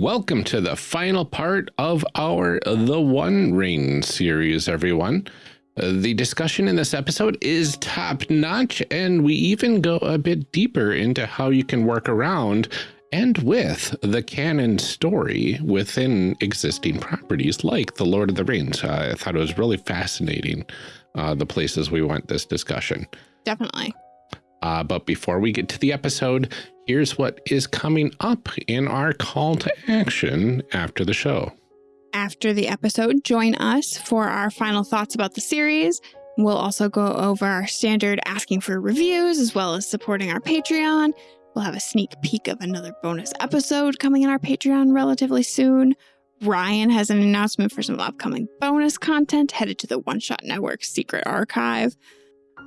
welcome to the final part of our The One Ring series, everyone. Uh, the discussion in this episode is top notch, and we even go a bit deeper into how you can work around and with the canon story within existing properties like The Lord of the Rings. I thought it was really fascinating, uh, the places we went this discussion. Definitely. Uh, but before we get to the episode, here's what is coming up in our call to action after the show. After the episode, join us for our final thoughts about the series. We'll also go over our standard asking for reviews as well as supporting our Patreon. We'll have a sneak peek of another bonus episode coming in our Patreon relatively soon. Ryan has an announcement for some upcoming bonus content headed to the One Shot Network secret archive.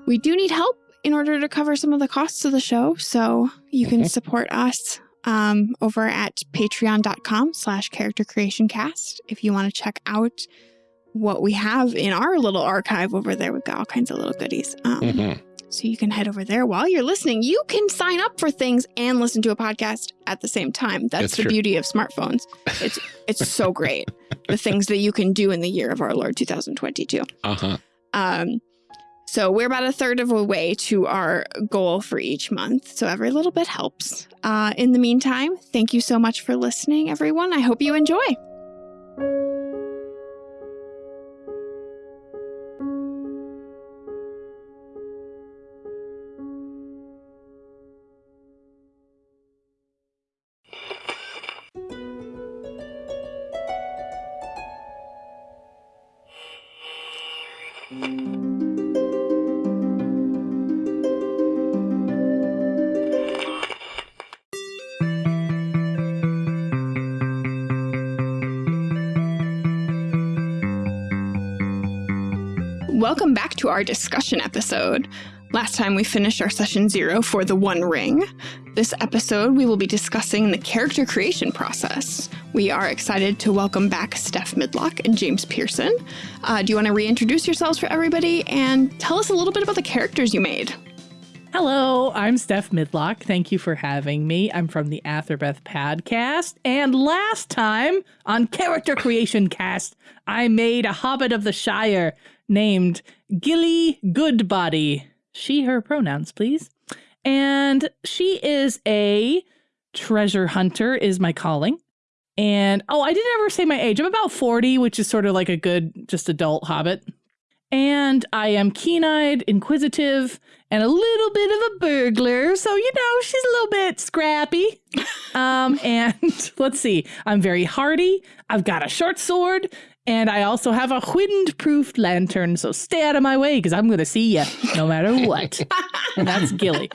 We do need help in order to cover some of the costs of the show, so you can support us um, over at patreon.com slash character creation cast if you want to check out what we have in our little archive over there. We've got all kinds of little goodies. Um, mm -hmm. So you can head over there while you're listening. You can sign up for things and listen to a podcast at the same time. That's, That's the true. beauty of smartphones. It's it's so great. The things that you can do in the year of our Lord 2022. Uh-huh. Um, so we're about a third of a way to our goal for each month. So every little bit helps. Uh, in the meantime, thank you so much for listening, everyone. I hope you enjoy. To our discussion episode. Last time we finished our session zero for the One Ring. This episode, we will be discussing the character creation process. We are excited to welcome back Steph Midlock and James Pearson. Uh, do you want to reintroduce yourselves for everybody and tell us a little bit about the characters you made? Hello, I'm Steph Midlock. Thank you for having me. I'm from the Atherbeth podcast. And last time on Character Creation Cast, I made a Hobbit of the Shire named Gilly Goodbody. She, her pronouns, please. And she is a treasure hunter, is my calling. And oh, I didn't ever say my age. I'm about 40, which is sort of like a good, just adult hobbit. And I am keen eyed, inquisitive, and a little bit of a burglar. So, you know, she's a little bit scrappy. um, and let's see, I'm very hardy. I've got a short sword and I also have a wind proof lantern, so stay out of my way because I'm going to see you no matter what. and that's Gilly.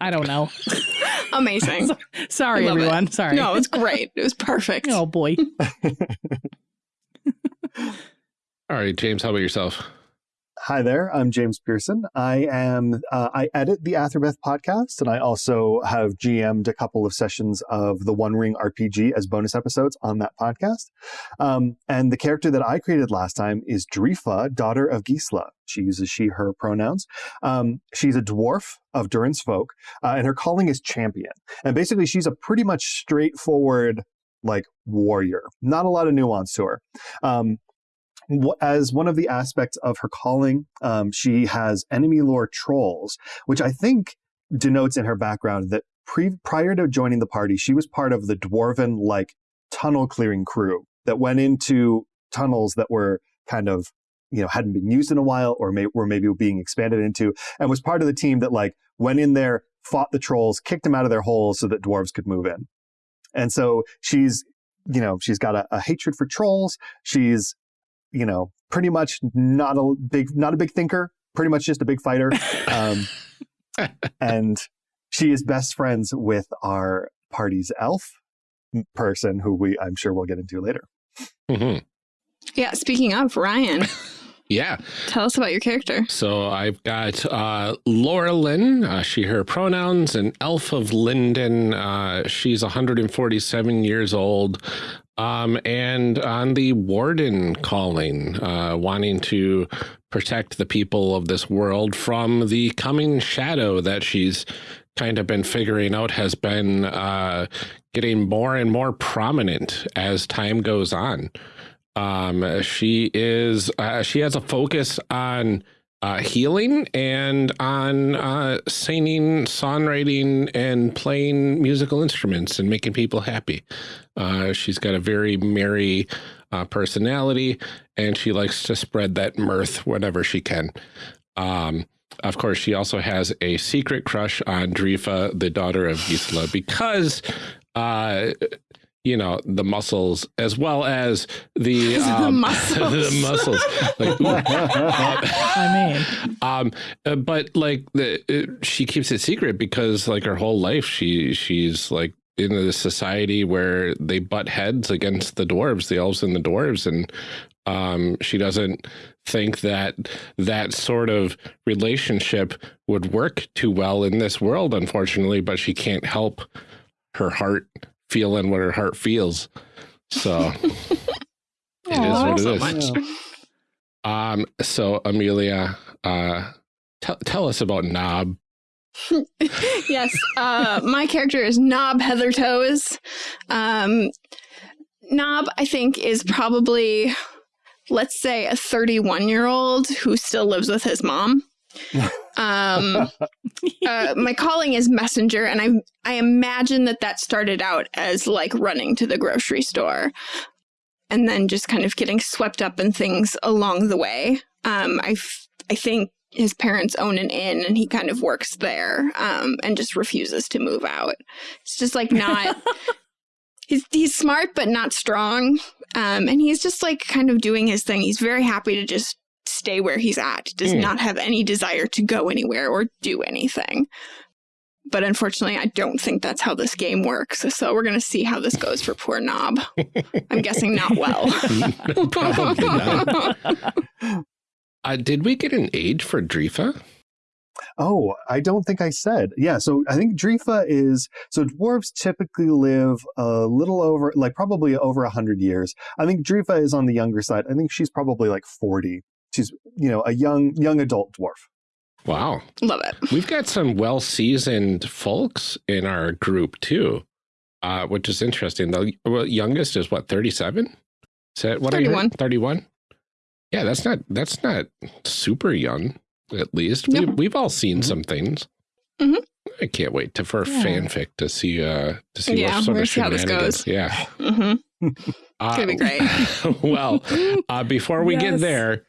I don't know. Amazing. Sorry, everyone. It. Sorry. No, it's great. It was perfect. Oh, boy. All right, James, how about yourself? Hi there, I'm James Pearson. I am uh, I edit the Atherbeth podcast, and I also have GM'd a couple of sessions of the One Ring RPG as bonus episodes on that podcast. Um, and the character that I created last time is Drifa, daughter of Gisla. She uses she/her pronouns. Um, she's a dwarf of Durin's folk, uh, and her calling is champion. And basically, she's a pretty much straightforward like warrior. Not a lot of nuance to her. Um, as one of the aspects of her calling, um, she has enemy lore trolls, which I think denotes in her background that pre- prior to joining the party, she was part of the dwarven like tunnel clearing crew that went into tunnels that were kind of you know hadn't been used in a while or may, were maybe being expanded into and was part of the team that like went in there fought the trolls kicked them out of their holes so that dwarves could move in. And so she's you know she's got a, a hatred for trolls. She's you know, pretty much not a big, not a big thinker, pretty much just a big fighter. Um, and she is best friends with our party's elf person, who we I'm sure we'll get into later. Mm -hmm. Yeah. Speaking of Ryan. Yeah. Tell us about your character. So I've got uh, Laura Lynn, uh, she, her pronouns, an elf of Lindon. Uh, she's 147 years old. Um, and on the warden calling, uh, wanting to protect the people of this world from the coming shadow that she's kind of been figuring out has been uh, getting more and more prominent as time goes on. Um, she is uh, she has a focus on uh, healing and on uh, singing, songwriting, and playing musical instruments and making people happy. Uh, she's got a very merry uh, personality, and she likes to spread that mirth whenever she can. Um, of course, she also has a secret crush on Drifa, the daughter of Gisela, because uh, you know the muscles as well as the, um, the muscles. the muscles. Like, I mean, um, uh, but like the uh, she keeps it secret because like her whole life she she's like in a society where they butt heads against the dwarves, the elves and the dwarves, and um, she doesn't think that that sort of relationship would work too well in this world, unfortunately. But she can't help her heart feeling what her heart feels. So it is what it so is. much. Um, so Amelia, uh, tell tell us about Knob. yes, uh, my character is Knob Heathertoes. Um, Knob, I think, is probably, let's say, a 31 year old who still lives with his mom. Um, uh, my calling is messenger, and I I imagine that that started out as like running to the grocery store, and then just kind of getting swept up in things along the way. Um, I I think his parents own an inn, and he kind of works there, um, and just refuses to move out. It's just like not. he's he's smart but not strong, um, and he's just like kind of doing his thing. He's very happy to just stay where he's at, does Mm. not have any desire to go anywhere or do anything. But unfortunately, I don't think that's how this game works. So we're going to see how this goes for poor Knob. I'm guessing not well. Not. Uh, did we get an age for Drifa? Oh, I don't think I said. Yeah, so I think Drifa is so dwarves typically live a little over, like probably over a hundred years. I think Drifa is on the younger side. I think she's probably like forty. She's you know a young young adult dwarf. Wow. Love it. We've got some well seasoned folks in our group too, uh, which is interesting. The youngest is what, 37 is that what 31 31 Yeah, that's not that's not super young, at least. No. We've, we've all seen Mhm. some things. Mhm. I can't wait to for Yeah. fanfic to see uh to see Yeah, what sort of gonna see how this shenanigans. goes. Yeah. hmm Uh, gonna be great. well, uh, before we get there,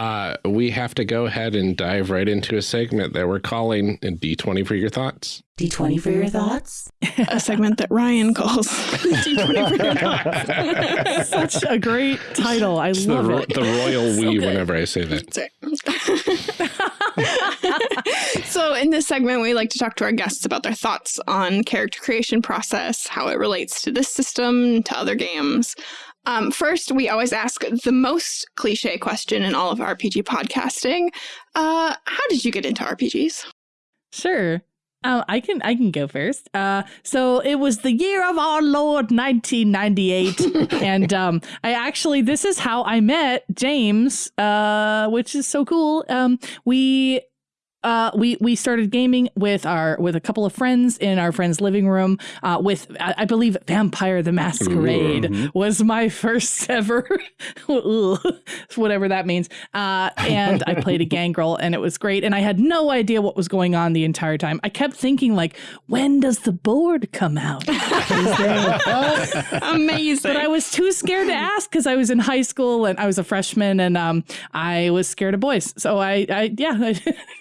uh, we have to go ahead and dive right into a segment that we're calling D20 for your thoughts. D20 for your thoughts? A segment that Ryan calls D20 for your thoughts. Such a great title. I It's the, love ro- it. the royal So we good. whenever I say that. so in this segment we like to talk to our guests about their thoughts on character creation process how it relates to this system to other games um, first we always ask the most cliche question in all of rpg podcasting uh, how did you get into rpgs Sure. Uh, I can I can go first. Uh, so it was the year of our Lord 1998, and um, I actually this is how I met James, uh, which is so cool. Um, we uh, we we started gaming with our with a couple of friends in our friend's living room. Uh, with I, I believe Vampire the Masquerade Mhm. was my first ever, whatever that means. Uh, and I played a gangrel, and it was great. And I had no idea what was going on the entire time. I kept thinking like, when does the board come out? Is amazing but I was too scared to ask because I was in high school and I was a freshman and um I was scared of boys. So I, I yeah, I,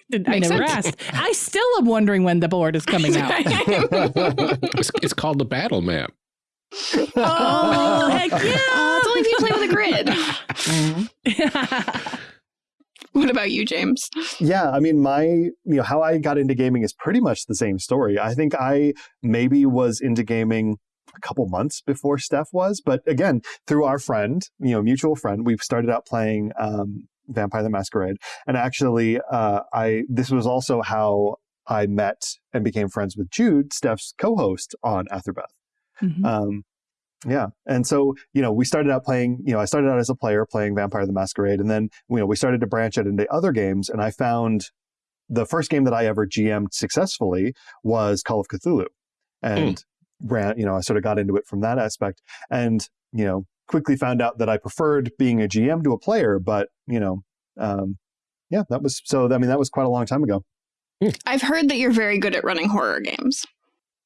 did- I Makes never sense. asked. I still am wondering when the board is coming out. It's, it's called the battle map. oh heck Uh, it's only if you play with a grid yeah! what about you james Yeah, I mean, my, you know, how I got into gaming is pretty much the same story. I think I maybe was into gaming a couple months before Steph was, but again, through our friend, you know, mutual friend, we started out playing um, Vampire the Masquerade. And actually, uh, I, this was also how I met and became friends with Jude, Steph's co host on Atherbeth. Mhm. Um, yeah. And so, you know, we started out playing, you know, I started out as a player playing Vampire the Masquerade. And then, you know, we started to branch out into other games. And I found the first game that I ever GM'd successfully was Call of Cthulhu, and ran. You know, I sort of got into it from that aspect, and you know, quickly found out that I preferred being a GM to a player. But you know, um, yeah, that was so. I mean, that was quite a long time ago. I've heard that you're very good at running horror games.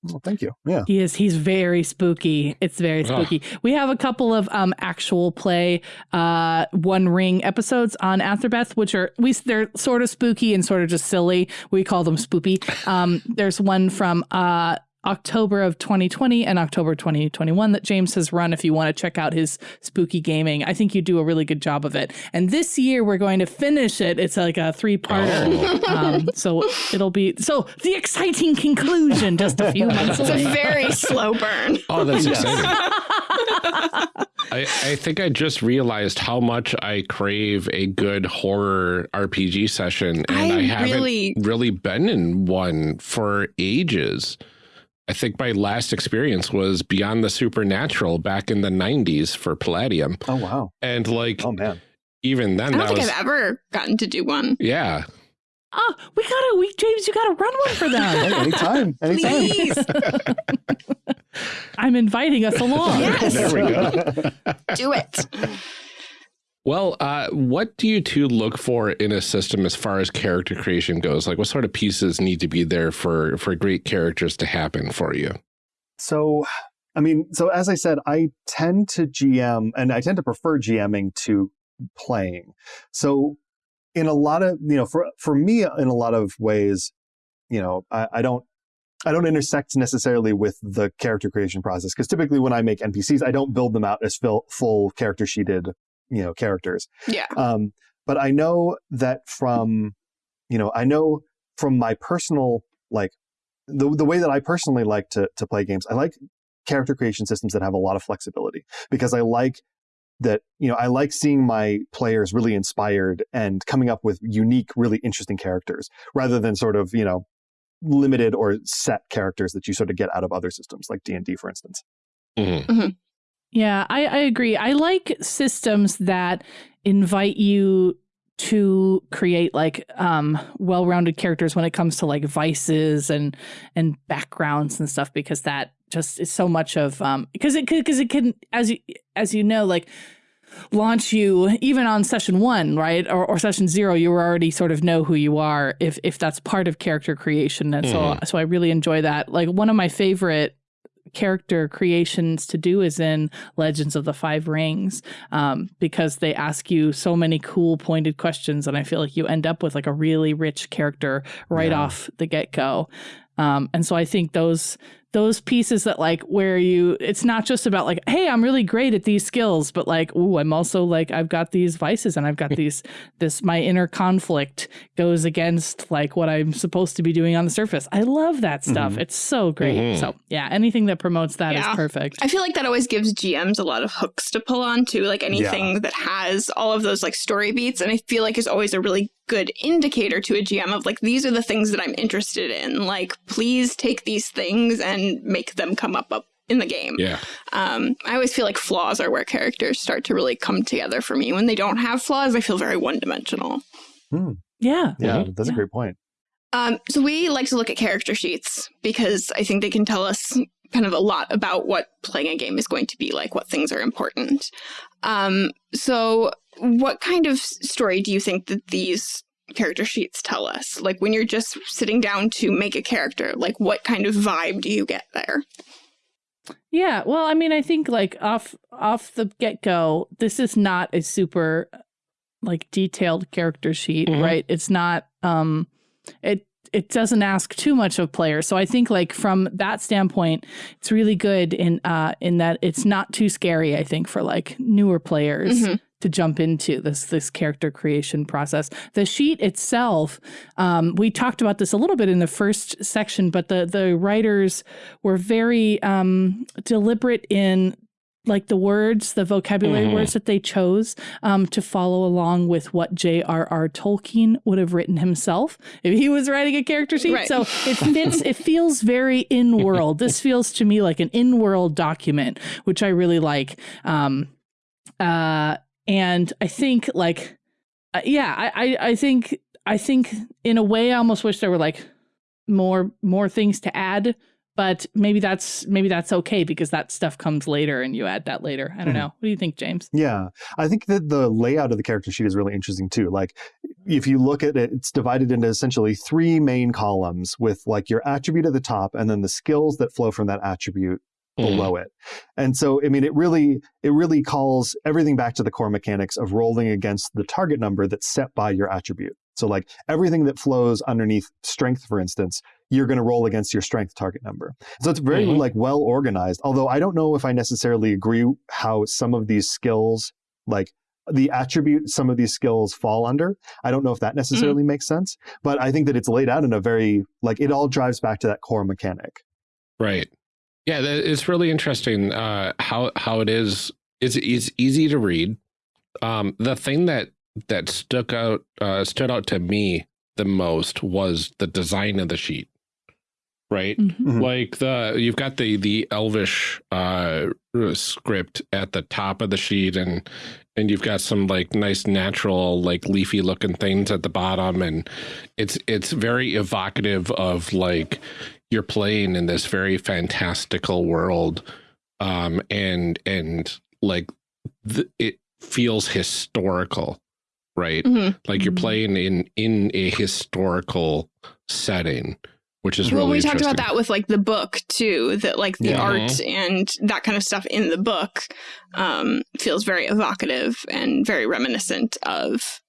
Well, thank you. Yeah. He is. He's very spooky. It's very Ugh. spooky. We have a couple of um actual play uh One Ring episodes on Atherbeth, which are we they're sort of spooky and sort of just silly. We call them spoopy. Um, there's one from uh October of 2020 and October 2021 that James has run. If you want to check out his spooky gaming, I think you do a really good job of it. And this year we're going to finish it. It's like a three parter. Oh. Um, so it'll be so the exciting conclusion just a few months It's a very slow burn. Oh, that's Yes. exciting. I, I think I just realized how much I crave a good horror RPG session, and I, I haven't really- really been in one for ages. I think my last experience was Beyond the Supernatural back in the 90s for Palladium. Oh wow. And like, Oh man. even then, I don't that think was, I've ever gotten to do one. yeah. Oh, we gotta, we James, you gotta run one for them. Hey, anytime. Anytime. Please I'm inviting us along. Yes. There we go. do it. Well, uh, what do you two look for in a system as far as character creation goes? Like, what sort of pieces need to be there for for great characters to happen for you? So, I mean, so as I said, I tend to GM and I tend to prefer GMing to playing. So, in a lot of, you know, for, for me, in a lot of ways, you know, I, I don't, I don't intersect necessarily with the character creation process because typically when I make NPCs, I don't build them out as full, full character sheeted, you know, characters. Yeah. Um, but I know that from, you know, I know from my personal like the the way that I personally like to to play games, I like character creation systems that have a lot of flexibility because I like that you know I like seeing my players really inspired and coming up with unique, really interesting characters rather than sort of you know limited or set characters that you sort of get out of other systems like D and D, for instance. Mhm. Yeah, I, I agree. I like systems that invite you to create like um well-rounded characters when it comes to like vices and and backgrounds and stuff because that just is so much of um because it because it can as you as you know like launch you even on session one right? Or, or session zero you already sort of know who you are if if that's part of character creation. And so so i really enjoy that. Like one of my favorite character creations to do is in Legends of the Five Rings um, because they ask you so many cool pointed questions, and I feel like you end up with like a really rich character right Yeah. off the get go. Um, and so I think those those pieces that like where you it's not just about like hey i'm really great at these skills but like ooh i'm also like i've got these vices and i've got these this my inner conflict goes against like what i'm supposed to be doing on the surface i love that stuff Mhm. it's so great Mhm. so yeah anything that promotes that is Yeah. perfect I feel like that always gives GMs a lot of hooks to pull on too, like anything that has all of those like story beats. And I feel like is always a really good indicator to a GM of like, these are the things that I'm interested in. Like, please take these things and make them come up, up in the game. Yeah. Um, I always feel like flaws are where characters start to really come together for me. When they don't have flaws, I feel very one dimensional. Hmm. yeah Yeah, Mhm. that's Yeah. a great point. Um, so we like to look at character sheets because I think they can tell us kind of a lot about what playing a game is going to be like, what things are important. Um, so what kind of story do you think that these character sheets tell us? Like when you're just sitting down to make a character, like what kind of vibe do you get there? Yeah, well, I mean, I think like off off the get go, this is not a super like detailed character sheet, Mhm. right? It's not um it it doesn't ask too much of players. So I think like from that standpoint, it's really good in uh in that it's not too scary, I think, for like newer players Mhm. To jump into this this character creation process. The sheet itself, um, we talked about this a little bit in the first section, but the the writers were very um, deliberate in like the words, the vocabulary Mhm. words that they chose um, to follow along with what J.R.R. Tolkien would have written himself if he was writing a character sheet. Right. So it fits. it feels very in world. this feels to me like an in world document, which I really like. Um, uh, and I think like, uh, yeah, I, I I think I think in a way I almost wish there were like more more things to add, but maybe that's maybe that's okay because that stuff comes later and you add that later. I don't Mhm. know. What do you think, James? Yeah, I think that the layout of the character sheet is really interesting too. Like, if you look at it, it's divided into essentially three main columns with like your attribute at the top and then the skills that flow from that attribute Mm. below it. And so, I mean, it really, it really calls everything back to the core mechanics of rolling against the target number that's set by your attribute. So, like everything that flows underneath strength, for instance, you're going to roll against your strength target number. So it's very Mhm. like well organized. Although I don't know if I necessarily agree how some of these skills, like the attribute some of these skills fall under. I don't know if that necessarily makes sense, but I think that it's laid out in a very like it all drives back to that core mechanic. Right. Yeah, that, it's really interesting uh, how how it is. It's it's easy to read. Um, the thing that that stuck out uh, stood out to me the most was the design of the sheet. Right, Mhm. like the you've got the the Elvish uh, script at the top of the sheet, and and you've got some like nice natural like leafy looking things at the bottom, and it's it's very evocative of like you're playing in this very fantastical world um and and like it feels historical right Mhm. like you're Mhm. playing in in a historical setting which is well, really we talked about that with like the book too. That like the Yeah. art and that kind of stuff in the book um, feels very evocative and very reminiscent of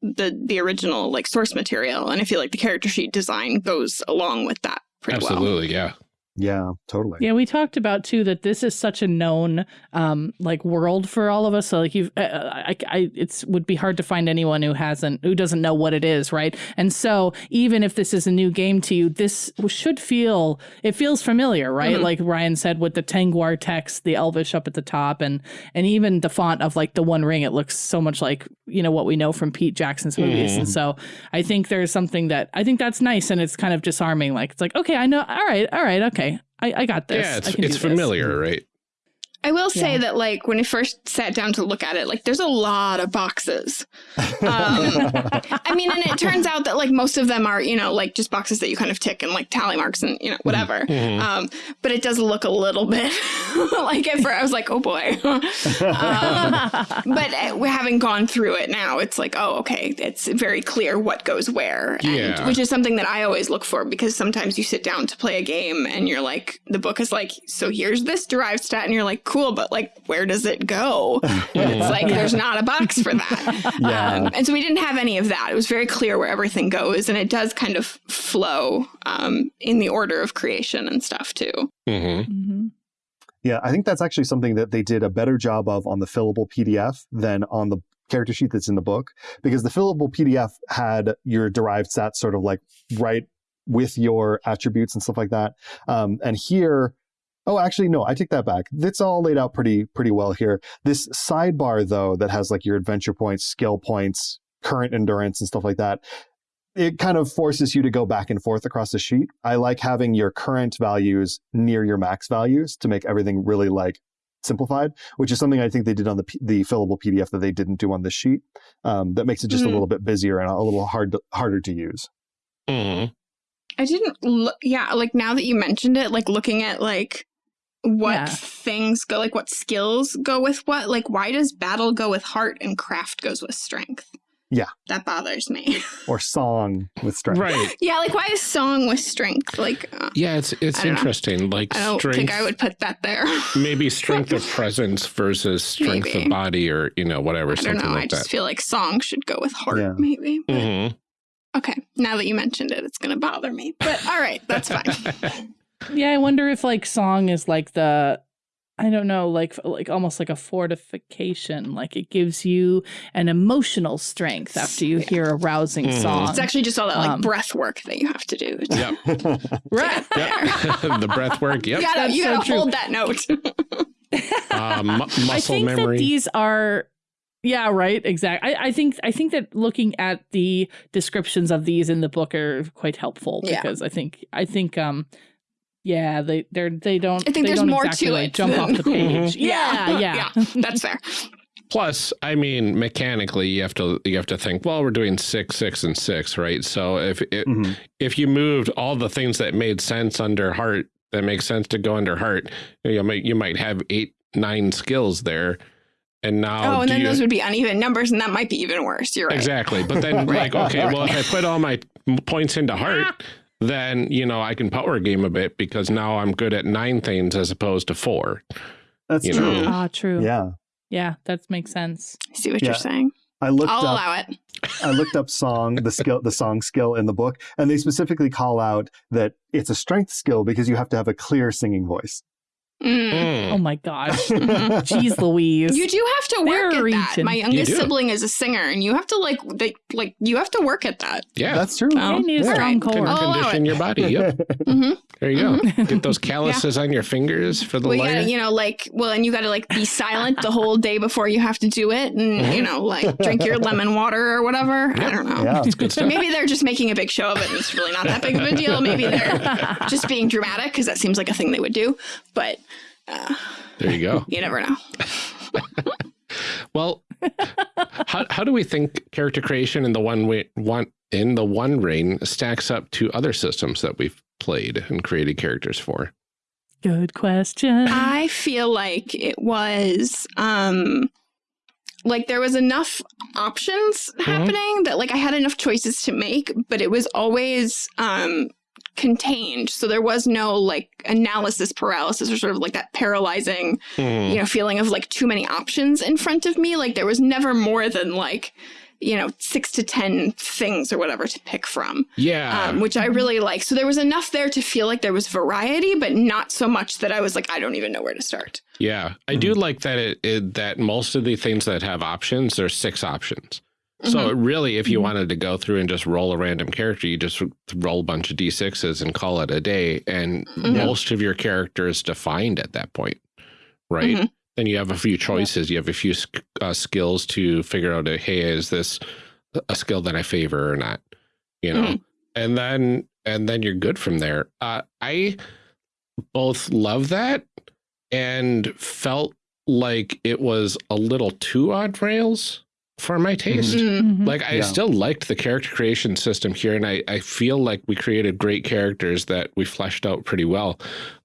the the original like source material. And I feel like the character sheet design goes along with that pretty well. absolutely yeah Yeah, totally. Yeah, we talked about too that this is such a known um like world for all of us. So like you, uh, I, I, it's would be hard to find anyone who hasn't who doesn't know what it is, right? And so even if this is a new game to you, this should feel it feels familiar, right? Mhm. Like Ryan said with the Tengwar text, the Elvish up at the top, and and even the font of like the One Ring, it looks so much like you know what we know from Pete Jackson's movies. Mhm. And so I think there's something that I think that's nice, and it's kind of disarming. Like it's like okay, I know, all right, all right, okay. I, I got this. yeah it's it's this. familiar right I will say Yeah. that like when I first sat down to look at it, like there's a lot of boxes. Um, I mean, and it turns out that like most of them are, you know, like just boxes that you kind of tick and like tally marks and, you know, whatever. Mhm. Um, but it does look a little bit like at first I was like, oh boy. um, but uh, we having gone through it now, it's like, oh, okay, it's very clear what goes where. And, Yeah. Which is something that I always look for because sometimes you sit down to play a game and you're like, the book is like, so here's this derived stat. And you're like, cool, but like, where does it go? It's like, there's not a box for that. Yeah. Um, and so we didn't have any of that. It was very clear where everything goes. And it does kind of flow um, in the order of creation and stuff too. Mhm. Mhm. Yeah, I think that's actually something that they did a better job of on the fillable PDF than on the character sheet that's in the book because the fillable PDF had your derived stats sort of like right with your attributes and stuff like that. Um, and here, oh, actually, no, I take that back. It's all laid out pretty pretty well here. This sidebar though that has like your adventure points, skill points, current endurance, and stuff like that. It kind of forces you to go back and forth across the sheet. I like having your current values near your max values to make everything really like simplified, which is something I think they did on the the fillable PDF that they didn't do on this sheet. Um, that makes it just Mhm. a little bit busier and a little hard to, harder to use. Mhm. I didn't look, yeah, like now that you mentioned it, like looking at like what Yeah. things go, like what skills go with what, like why does battle go with heart and craft goes with strength? Yeah. That bothers me. Or song with strength. right yeah, like why is song with strength? Like, uh, yeah it's it's I don't know. interesting like I don't strength think I would put that there. maybe strength of presence versus strength Maybe. of body or you know whatever I don't something know. I just that feel like song should go with heart, Yeah. maybe. But- Mhm. Okay, now that you mentioned it, it's going to bother me. But all right, that's fine. Yeah, I wonder if like song is like the I don't know, like like almost like a fortification. Like it gives you an emotional strength after you Yeah. hear a rousing Mhm. song. It's actually just all that like Um, breath work that you have to do. yep right. yep the breath work yep You gotta, That's you gotta true. hold that note. uh, mu- muscle I think memory that these are yeah, right, exactly. I, I think I think that looking at the descriptions of these in the book are quite helpful Yeah. because I think I think um yeah, they they're they don't I think they there's more exactly to like it jump than- off the page. Yeah, yeah. yeah, that's fair. Plus, I mean, mechanically, you have to you have to think. Well, we're doing six, six, and six, right? So if it, Mhm. if you moved all the things that made sense under heart, that makes sense to go under heart, you might you might have eight, nine skills there, and now oh, and then you- those would be uneven numbers, and that might be even worse. You're right. exactly. But then, like, okay, well, if I put all my points into heart, then you know I can power game a bit because now I'm good at nine things as opposed to four. That's You true. know. Ah, true. Yeah. Yeah, that makes sense. I see what Yeah. you're saying. I looked I'll up allow it. I looked up song the skill the song skill in the book and they specifically call out that it's a strength skill because you have to have a clear singing voice. Mm. Mm. Oh my gosh. Jeez Louise. You do have to work They're at that. reaching. My youngest do. sibling is a singer, and you have to like, they, like, you have to work at that. Yeah, That's true. Oh, You need a Yeah. strong Alright. core. I'll allow condition your body. Yep, hmm there you go. Mm-hmm. Get those calluses on your fingers for the Well, you layer. you know, like, well, and you gotta like be silent the whole day before you have to do it, and Mhm. you know, like drink your lemon water or whatever. I don't know. Yeah. It's good stuff. Maybe they're just making a big show of it, and it's really not that big of a deal. Maybe they're just being dramatic because that seems like a thing they would do. But uh, There you go. you never know. Well, how how do we think character creation in the one way one in the one ring stacks up to other systems that we've played and created characters for? Good question. I feel like it was um like there was enough options happening that like I had enough choices to make, but it was always um contained. So there was no like analysis paralysis or sort of like that paralyzing, Hmm. you know, feeling of like too many options in front of me. Like there was never more than like you know, six to 10 things or whatever to pick from, Yeah. um, which I really like. So there was enough there to feel like there was variety, but not so much that I was like, I don't even know where to start. Yeah, I do like that it, it that most of the things that have options, there's six options. So Mhm. really, if you Mhm. wanted to go through and just roll a random character, you just roll a bunch of d6s and call it a day, and Mhm. most of your character is defined at that point, right? Mhm. Then you have a few choices. You have a few uh, skills to figure out, uh, hey, is this a skill that I favor or not? You know, and then and then you're good from there. Uh, I both love that and felt like it was a little too odd rails for my taste. Mm. Mhm. Like I Yeah. still liked the character creation system here, and I, I feel like we created great characters that we fleshed out pretty well.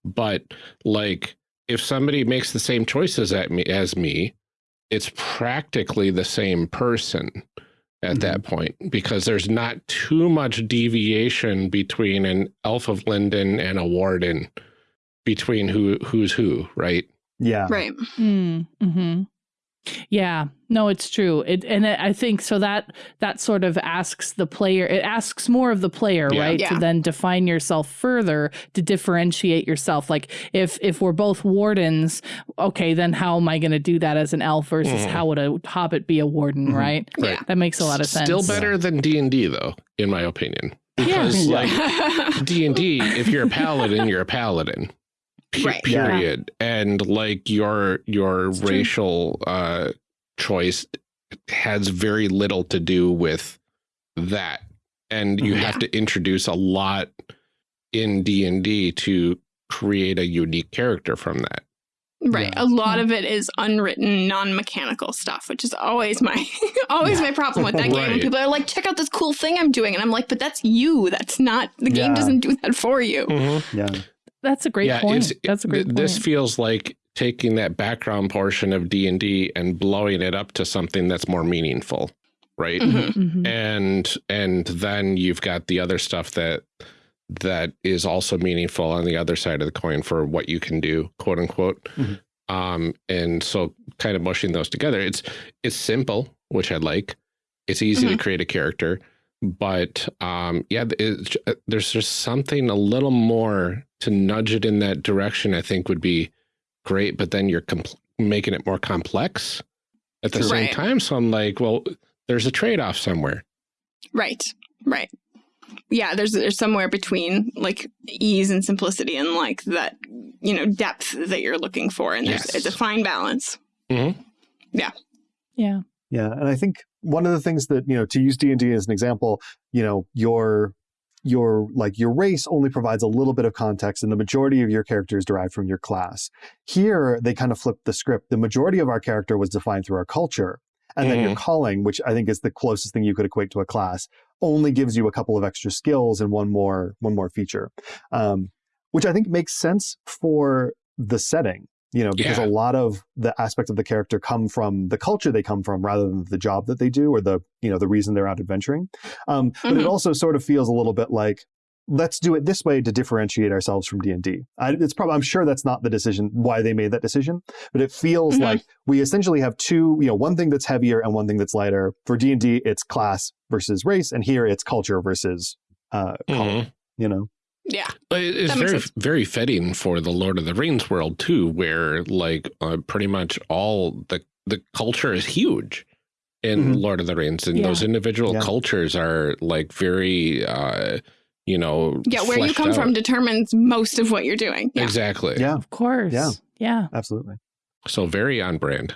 But like if somebody makes the same choices at me as me, it's practically the same person at that point because there's not too much deviation between an elf of Lindon and a warden between who who's who, right? Yeah. Right. Mm, hmm Yeah, no, it's true. It and it, I think so that that sort of asks the player. It asks more of the player, Yeah. right? Yeah. To then define yourself further to differentiate yourself. Like if if we're both wardens, okay, then how am I going to do that as an elf versus Mhm. how would a hobbit be a warden, Mhm. right? Yeah. That makes a lot of sense. Still better than D and D though, in my opinion. Because Yeah. like D and D, if you're a paladin, you're a paladin. Pe- Right. Yeah. Period. And like your your It's true. racial uh choice has very little to do with that. And you Mhm. have to introduce a lot in D and D to create a unique character from that. Right. Yeah. A lot Yeah. of it is unwritten, non-mechanical stuff, which is always my always my problem with that game. When people are like, check out this cool thing I'm doing. And I'm like, but that's you. That's not the game doesn't do that for you. Mm -hmm. Yeah. That's a great point. That's a great th- point. This feels like taking that background portion of D and D and blowing it up to something that's more meaningful, right? Mhm. Mhm. and and then you've got the other stuff that that is also meaningful on the other side of the coin for what you can do quote unquote Mhm. um and so kind of mushing those together it's it's simple which i like it's easy to create a character but um yeah it's, there's just something a little more to nudge it in that direction i think would be great but then you're compl- making it more complex at the True. same time so i'm like well there's a trade-off somewhere Right. Right. Yeah, there's there's somewhere between like ease and simplicity and like that, you know, depth that you're looking for. And there's Yes. it's a fine balance. Yeah. Yeah. Yeah, and I think one of the things that you know to use D and D as an example, you know, your your like your race only provides a little bit of context and the majority of your character is derived from your class. Here they kind of flipped the script. The majority of our character was defined through our culture. And then your calling, which I think is the closest thing you could equate to a class, only gives you a couple of extra skills and one more one more feature. Um, which I think makes sense for the setting you know because Yeah. a lot of the aspects of the character come from the culture they come from rather than the job that they do or the you know the reason they're out adventuring um, but it Mhm. also sort of feels a little bit like let's do it this way to differentiate ourselves from d&d I, it's probably i'm sure that's not the decision why they made that decision but it feels Mhm. like we essentially have two you know one thing that's heavier and one thing that's lighter for d&d it's class versus race and here it's culture versus uh, Mhm. you know Yeah. It's very, sense. very fitting for the Lord of the Rings world too, where like uh, pretty much all the the culture is huge in Mhm. Lord of the Rings, and Yeah. those individual Yeah. cultures are like very, uh, you know, Yeah, where you fleshed come from determines most of what you're doing. Yeah. Exactly. yeah Of course. Yeah. Yeah. absolutely So very on brand.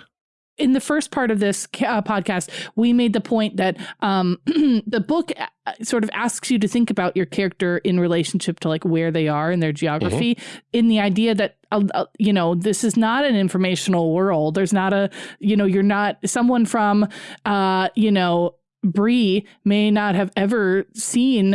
In the first part of this uh, podcast, we made the point that um, the book uh, sort of asks you to think about your character in relationship to like where they are in their geography, in the idea that uh, uh, you know this is not an informational world. There's not a you know you're not someone from uh, you know Bree may not have ever seen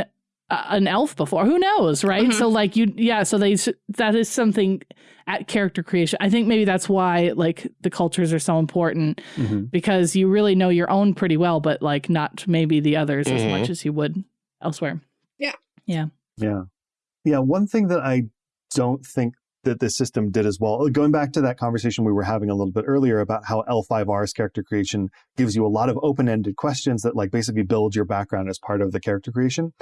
uh, an elf before. Who knows, right? Mhm. So like you, yeah. So they that is something at character creation. I think maybe that's why like the cultures are so important Mhm. because you really know your own pretty well, but like not maybe the others as Mhm. much as you would elsewhere. Yeah. Yeah. Yeah. Yeah. One thing that I don't think that the system did as well, going back to that conversation we were having a little bit earlier about how L5R's character creation gives you a lot of open ended questions that like basically build your background as part of the character creation.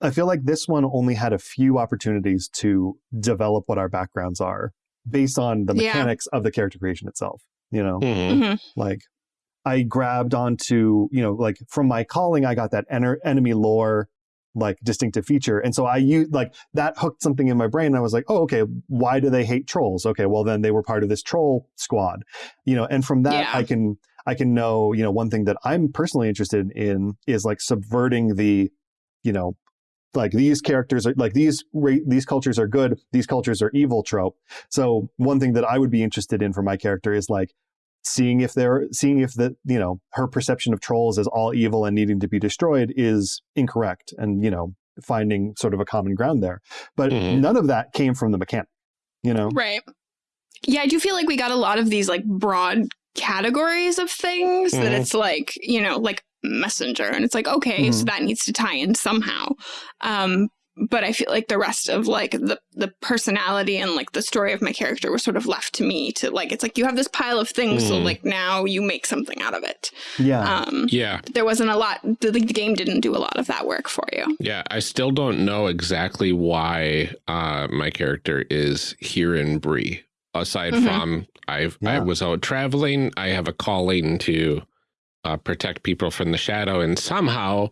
I feel like this one only had a few opportunities to develop what our backgrounds are based on the Yeah. mechanics of the character creation itself. You know, Mhm. Mhm. like I grabbed onto, you know, like from my calling, I got that enter- enemy lore like distinctive feature. And so I used like that hooked something in my brain. I was like, oh, okay, why do they hate trolls? Okay, well then they were part of this troll squad. You know, and from that Yeah. I can I can know, you know, one thing that I'm personally interested in is like subverting the, you know, like these characters are like these ra- these cultures are good, these cultures are evil trope. So one thing that I would be interested in for my character is like seeing if they're seeing if the you know her perception of trolls as all evil and needing to be destroyed is incorrect and you know finding sort of a common ground there but Mhm. none of that came from the mechanic you know Right. Yeah, I do feel like we got a lot of these like broad categories of things that Mhm. it's like, you know, like messenger and it's like, okay, so Mhm. that needs to tie in somehow. Um but I feel like the rest of like the the personality and like the story of my character was sort of left to me to like it's like you have this pile of things so Mhm. like now you make something out of it. yeah Um Yeah. there wasn't a lot the, the game didn't do a lot of that work for you. Yeah. I still don't know exactly why uh, my character is here in Bree Aside Mhm. from I've I was out traveling, I have a calling to uh, protect people from the shadow, and somehow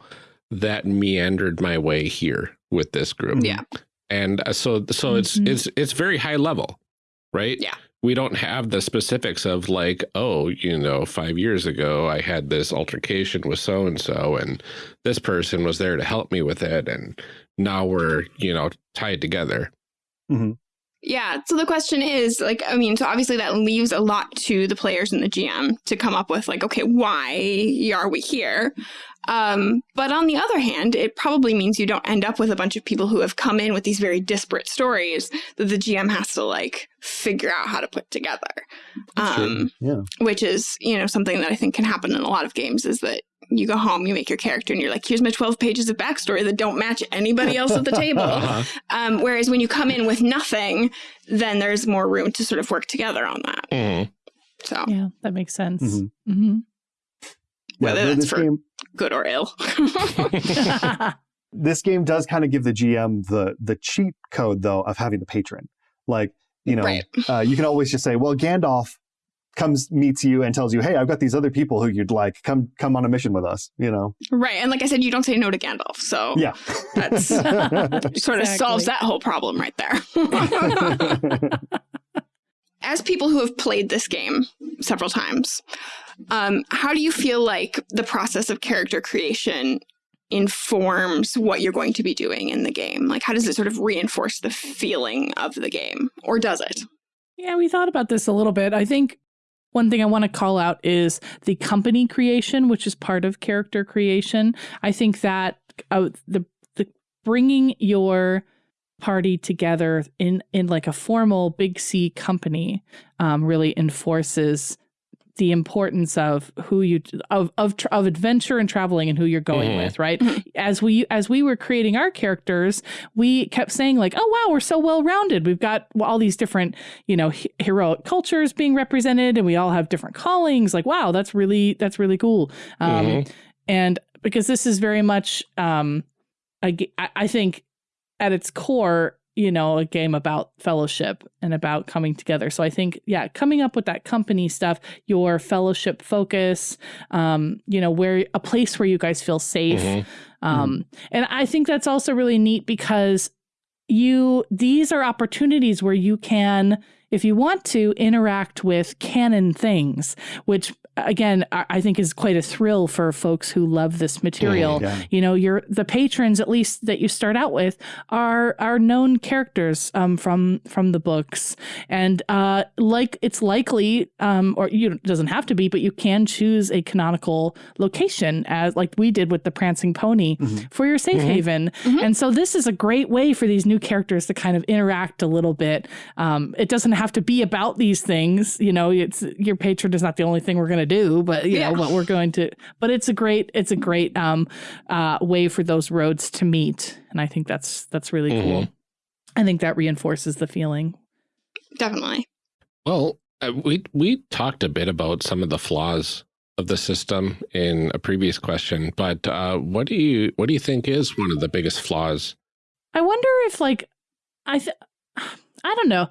that meandered my way here with this group. Yeah. and uh, so so Mhm. it's it's it's very high level right Yeah. we don't have the specifics of like oh you know five years ago i had this altercation with so and so and this person was there to help me with it and now we're you know tied together Yeah. So the question is like, I mean, so obviously that leaves a lot to the players and the GM to come up with like, okay, why are we here? Um, but on the other hand, it probably means you don't end up with a bunch of people who have come in with these very disparate stories that the GM has to like figure out how to put together. Um, yeah which is, you know, something that I think can happen in a lot of games is that you go home, you make your character, and you're like, here's my 12 pages of backstory that don't match anybody else at the table. uh-huh. Um, whereas when you come in with nothing, then there's more room to sort of work together on that. Mhm. So Yeah, that makes sense. Mhm. hmm Whether but that's for- game good or ill. this game does kind of give the gm the the cheat code though of having the patron like you know Right. uh, you can always just say well gandalf comes meets you and tells you hey i've got these other people who you'd like come come on a mission with us you know right. And like I said, you don't say no to Gandalf. So yeah that's sort of solves that whole problem right there. As people who have played this game several times, um, how do you feel like the process of character creation informs what you're going to be doing in the game? Like, how does it sort of reinforce the feeling of the game, or does it? Yeah, we thought about this a little bit. I think one thing I want to call out is the company creation, which is part of character creation. I think that uh, the the bringing your party together in in like a formal big C company um, really enforces the importance of who you of of of adventure and traveling and who you're going Mhm. with right as we as we were creating our characters we kept saying like oh wow we're so well rounded we've got all these different you know he- heroic cultures being represented and we all have different callings like wow that's really that's really cool um Mhm. and because this is very much um I, I think at its core you know a game about fellowship and about coming together. So i think yeah coming up with that company stuff your fellowship focus um you know where a place where you guys feel safe. Mhm. um and i think that's also really neat because you these are opportunities where you can if you want to interact with canon things which again i I think is quite a thrill for folks who love this material Yeah. you know your the patrons at least that you start out with are are known characters um, from from the books and uh like it's likely um or you it doesn't have to be but you can choose a canonical location as like we did with the prancing pony Mhm. for your safe Mhm. haven Mhm. and so this is a great way for these new characters to kind of interact a little bit um it doesn't have to be about these things you know it's your patron is not the only thing we're going to do but you Yeah. know but we're going to but it's a great it's a great um uh way for those roads to meet and i think that's that's really cool Mhm. i think that reinforces the feeling Definitely. Well, uh, we we talked a bit about some of the flaws of the system in a previous question, but uh, what do you what do you think is one of the biggest flaws? i wonder if like i th- i don't know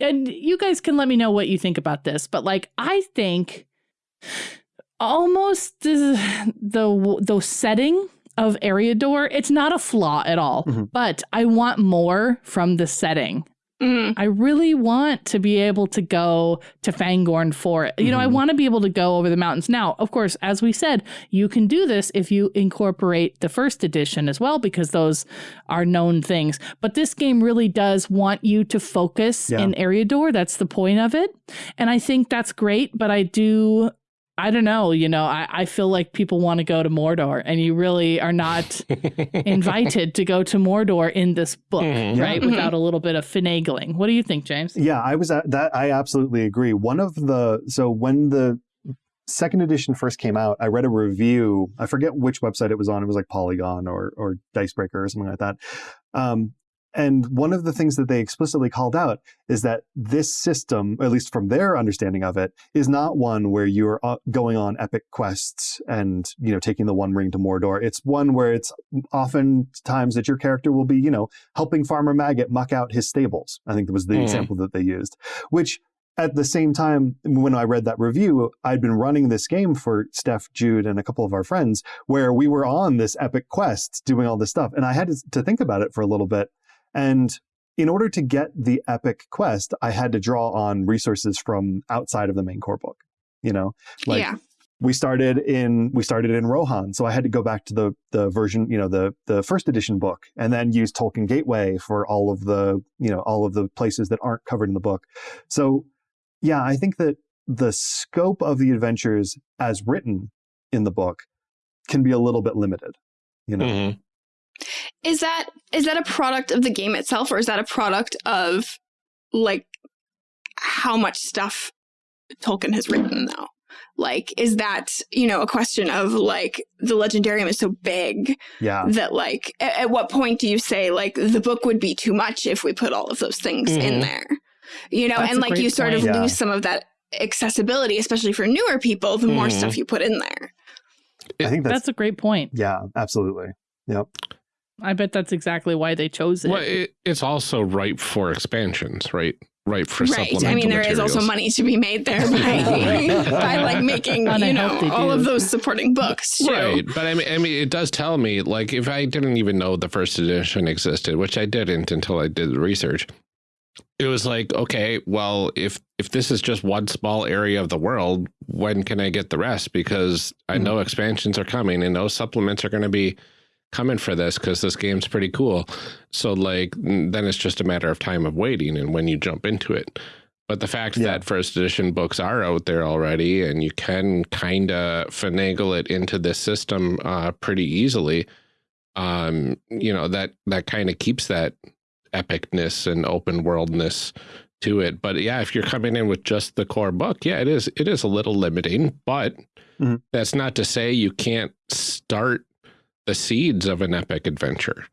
and you guys can let me know what you think about this but like i think almost the the, the setting of Eriador, it's not a flaw at all, Mhm. but I want more from the setting. Mm, I really want to be able to go to Fangorn Forest. You know, I Mhm. want to be able to go over the mountains. Now, of course, as we said, you can do this if you incorporate the first edition as well, because those are known things. But this game really does want you to focus Yeah. in Eriador. That's the point of it. And I think that's great, but I do. I don't know, you know, I, I feel like people want to go to Mordor and you really are not invited to go to Mordor in this book, Mhm. Yeah. right? Mhm. Without a little bit of finagling. What do you think, James? Yeah, I was at that. I absolutely agree. One of the so when the second edition first came out, I read a review. I forget which website it was on. It was like Polygon or or Dicebreaker or something like that. Um, and one of the things that they explicitly called out is that this system, at least from their understanding of it, is not one where you're uh, going on epic quests and you know taking the One Ring to Mordor. It's one where it's often times that your character will be you know helping Farmer Maggot muck out his stables. I think that was the Mm. example that they used, which at the same time, when I read that review, I'd been running this game for Steph, Jude, and a couple of our friends where we were on this epic quest doing all this stuff. And I had to, to think about it for a little bit. And in order to get the epic quest, I had to draw on resources from outside of the main core book. You know, like yeah. we started in we started in Rohan, so I had to go back to the the version, you know, the the first edition book, and then use Tolkien Gateway for all of the you know all of the places that aren't covered in the book. So, yeah, I think that the scope of the adventures as written in the book can be a little bit limited. You know, Mhm. Is that is that a product of the game itself, or is that a product of like how much stuff Tolkien has written though? Like, is that, you know, a question of like the legendarium is so big yeah, that like at, at what point do you say like the book would be too much if we put all of those things in Mhm. there? You know, That's and like great you sort of. Yeah. lose some of that accessibility, especially for newer people, the more Mhm. stuff you put in there. I think that's, That's a great point. yeah, absolutely. I bet that's exactly why they chose it. Well, it, it's also ripe for expansions, right? Ripe for right. supplemental I mean, there is materials. also money to be made there by, by like making, And I you know, hope they all of those supporting books too. Right, but I mean, I mean, it does tell me like if I didn't even know the first edition existed, which I didn't until I did the research. It was like, okay, well, if if this is just one small area of the world, when can I get the rest? Because I Mhm. know expansions are coming and those supplements are going to be coming for this because this game's pretty cool. So like then it's just a matter of time of waiting and when you jump into it. But the fact Yeah. that first edition books are out there already and you can kind of finagle it into this system uh, pretty easily, um, you know, that, that kind of keeps that epicness and open worldness to it. But yeah, if you're coming in with just the core book, yeah, it is, it is a little limiting, but Mhm. that's not to say you can't start the seeds of an epic adventure.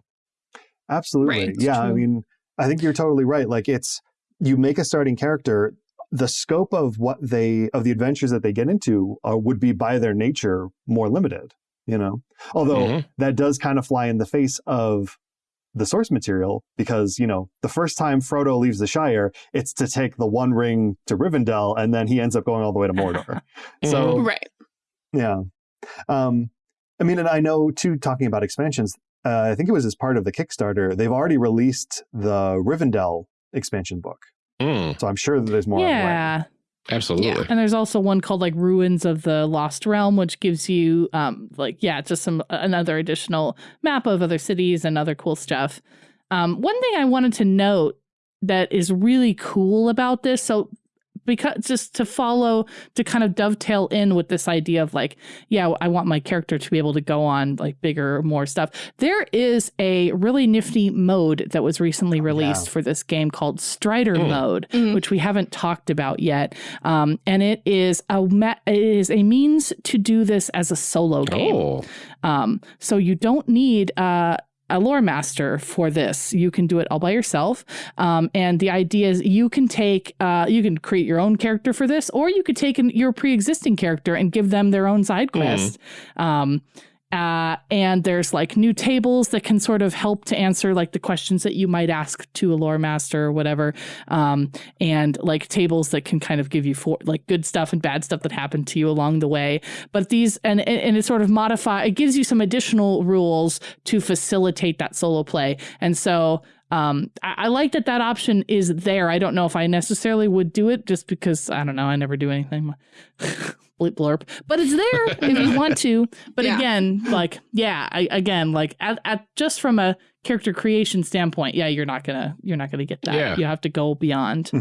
Absolutely. Right, yeah. I mean, I think you're totally right. Like it's you make a starting character, the scope of what they of the adventures that they get into uh, would be by their nature more limited. You know, although Mhm. that does kind of fly in the face of the source material because you know the first time Frodo leaves the Shire, it's to take the One Ring to Rivendell, and then he ends up going all the way to Mordor. so Right. yeah. Um, I mean, and I know too, talking about expansions, uh, I think it was as part of the Kickstarter, they've already released the Rivendell expansion book. Mm, So I'm sure that there's more. on the way. yeah. absolutely. And there's also one called like Ruins of the Lost Realm, which gives you um like yeah, just some another additional map of other cities and other cool stuff. Um, one thing I wanted to note that is really cool about this, so because just to follow to kind of dovetail in with this idea of like yeah i want my character to be able to go on like bigger more stuff there is a really nifty mode that was recently Oh, released yeah. for this game called strider Mm. mode Mhm. which we haven't talked about yet um, and it is a ma- it is a means to do this as a solo game Oh, um, so you don't need uh, a lore master for this. You can do it all by yourself. Um, and the idea is you can take, uh, you can create your own character for this, or you could take an, your pre-existing character and give them their own side quest. Um, uh, and there's like new tables that can sort of help to answer like the questions that you might ask to a lore master or whatever. Um, and like tables that can kind of give you for like good stuff and bad stuff that happened to you along the way. But these and and it sort of modify it gives you some additional rules to facilitate that solo play. And so um I, I like that that option is there. I don't know if i necessarily would do it just because i don't know i never do anything bleep blurp but it's there if you want to but Yeah. again like yeah I, again like at, at just from a character creation standpoint yeah you're not gonna you're not gonna get that Yeah. you have to go beyond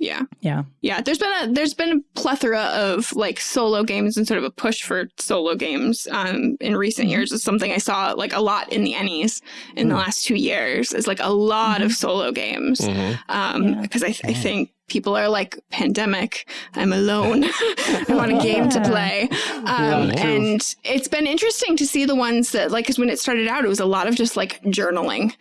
Yeah. Yeah. Yeah. There's been a there's been a plethora of like solo games and sort of a push for solo games um in recent Mhm. years is something I saw like a lot in the Ennies in the Mm. last two years. Is like a lot of solo games. mhm. Um Yeah. because I, I think people are like pandemic i'm alone i want a game to play um, Yeah, and it's been interesting to see the ones that like because when it started out it was a lot of just like journaling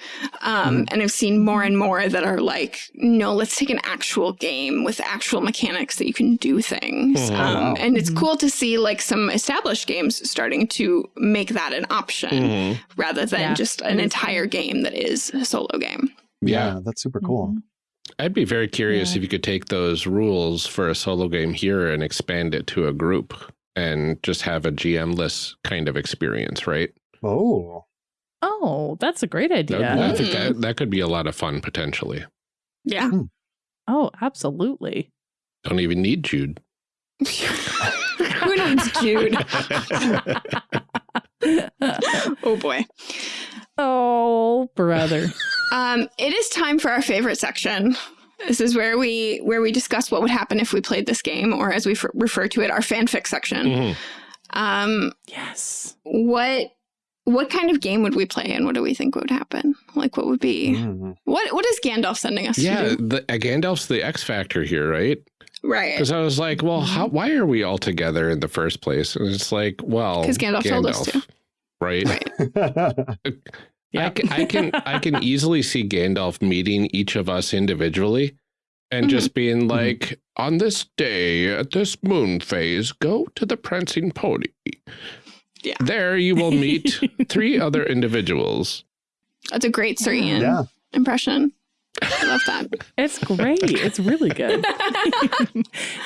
um, and i've seen more and more that are like no let's take an actual game with actual mechanics that you can do things Mhm. um, Wow. and it's Mhm. cool to see like some established games starting to make that an option Mhm. rather than Yeah. just an entire game that is a solo game Yeah. that's super cool. Mhm. I'd be very curious Yeah. if you could take those rules for a solo game here and expand it to a group and just have a GM-less kind of experience, right? Oh, oh that's a great That, idea I think that, hmm. that could be a lot of fun potentially. yeah hmm. oh absolutely Don't even need Jude. who needs jude oh boy oh, brother. Um, it is time for our favorite section. This is where we where we discuss what would happen if we played this game, or as we f- refer to it, our fanfic section. Mhm. Um, yes. what what kind of game would we play, and what do we think would happen? Like, what would be Mm. what what is Gandalf sending us Yeah, to do? the, uh, Gandalf's the X factor here, right? Right, Because I was like, well, how, why are we all together in the first place? And it's like, well, 'Cause Gandalf told us to. Right? right. I, Yeah. can, I can I can easily see Gandalf meeting each of us individually and Mhm. just being like, on this day at this moon phase, go to the prancing pony. Yeah. There you will meet three other individuals. That's a great Sir Ian yeah. impression. I love that. It's great. It's really good.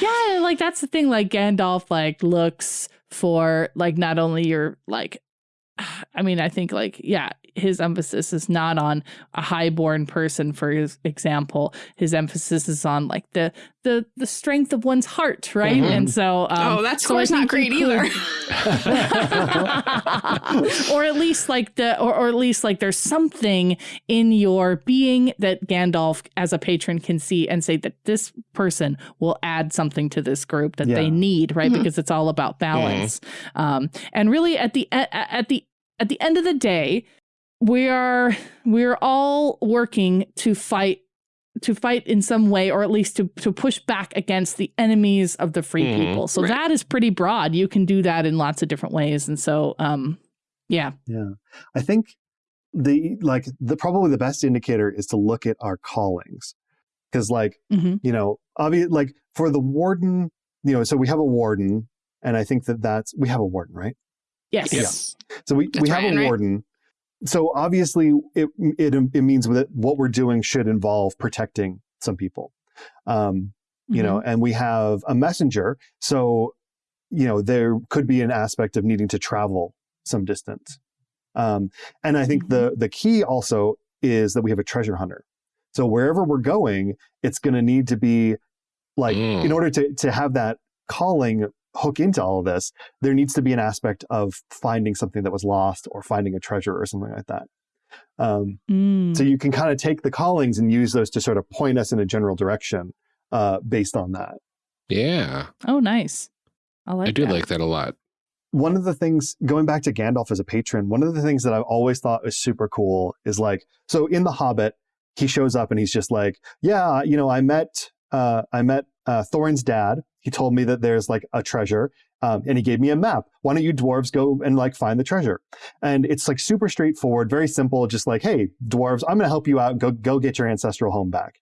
yeah, like that's the thing. Like Gandalf, like looks for like not only your like I mean, I think like, yeah, his emphasis is not on a highborn person, for his example. His emphasis is on like the the the strength of one's heart, right? Mhm. And so, um, oh, that's so I not great either. or at least like the or, or at least like there's something in your being that Gandalf as a patron can see and say that this person will add something to this group that Yeah. they need right Mhm. because it's all about balance um and really at the at, at the at the end of the day we are we're all working to fight to fight in some way or at least to to push back against the enemies of the free Mhm. people so Right. that is pretty broad you can do that in lots of different ways and so um yeah Yeah. I think the like the probably the best indicator is to look at our callings. Cuz like, hmm you know, obvious like for the warden, you know, so we have a warden and I think that that's we have a warden, right? yes Yes. So we, That's we have Ryan, a right? Warden. So obviously it, it it means that what we're doing should involve protecting some people. Um, you know, and we have a messenger. So, you know, there could be an aspect of needing to travel some distance. Um, and I think the the key also is that we have a treasure hunter. So wherever we're going, it's going to need to be like Mm. in order to to have that calling hook into all of this, there needs to be an aspect of finding something that was lost or finding a treasure or something like that. Um, Mm. so you can kind of take the callings and use those to sort of point us in a general direction uh, based on that. Yeah. oh nice i like I do that. like that a lot. One of the things, going back to Gandalf as a patron, one of the things that I've always thought was super cool is like, so in The Hobbit, he shows up and he's just like, yeah, you know, I met, uh, I met uh, Thorin's dad. He told me that there's like a treasure, um, and he gave me a map. Why don't you dwarves go and like find the treasure? And it's like super straightforward, very simple. Just like, hey, dwarves, I'm going to help you out. Go, go get your ancestral home back.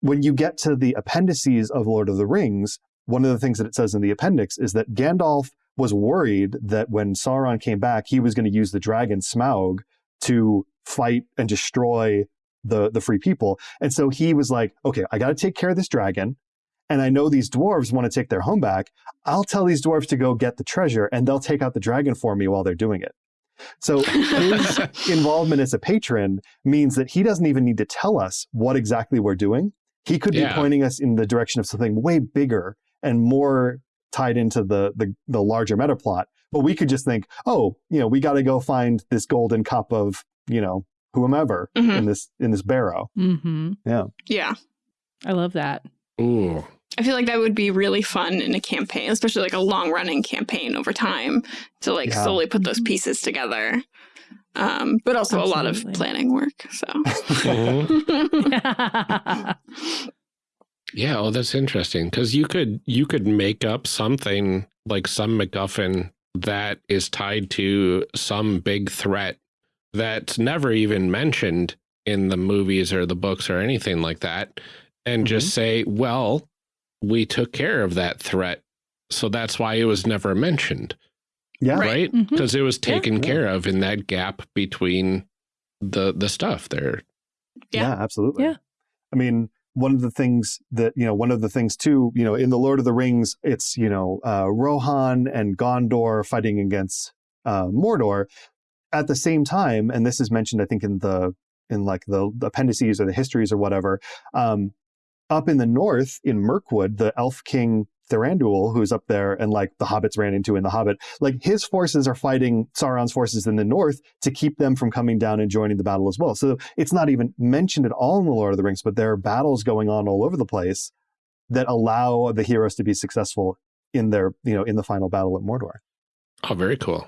When you get to the appendices of Lord of the Rings, one of the things that it says in the appendix is that Gandalf was worried that when Sauron came back, he was going to use the dragon Smaug to fight and destroy the the free people. And so he was like, okay, I got to take care of this dragon. And I know these dwarves want to take their home back. I'll tell these dwarves to go get the treasure and they'll take out the dragon for me while they're doing it. So his involvement as a patron means that he doesn't even need to tell us what exactly we're doing. He could Yeah. be pointing us in the direction of something way bigger and more tied into the the, the larger meta plot. But we could just think, oh, you know, we got to go find this golden cup of, you know, whomever Mhm. in this in this barrow. hmm Yeah. i love that Ooh. I feel like that would be really fun in a campaign, especially like a long running campaign over time to like Yeah. slowly put those Mhm. pieces together. Um, but also a lot of planning work. So Mhm. Yeah, oh, that's interesting because you could you could make up something like some MacGuffin that is tied to some big threat that's never even mentioned in the movies or the books or anything like that, and just say, "Well, we took care of that threat, so that's why it was never mentioned, Yeah. Right. right? Mhm. Because it was taken Yeah. care of in that gap between the the stuff there." Yeah. Yeah, absolutely. Yeah. I mean, one of the things that, you know, one of the things too, you know, in the Lord of the Rings, it's, you know, uh, Rohan and Gondor fighting against uh, Mordor at the same time. And this is mentioned, I think, in the, in like the, the appendices or the histories or whatever. Um, up in the north in Mirkwood, the elf king Thranduil, who's up there and like the hobbits ran into in the Hobbit, like his forces are fighting Sauron's forces in the north to keep them from coming down and joining the battle as well. So it's not even mentioned at all in the Lord of the Rings, but there are battles going on all over the place that allow the heroes to be successful in their, you know, in the final battle at Mordor. Oh, very cool.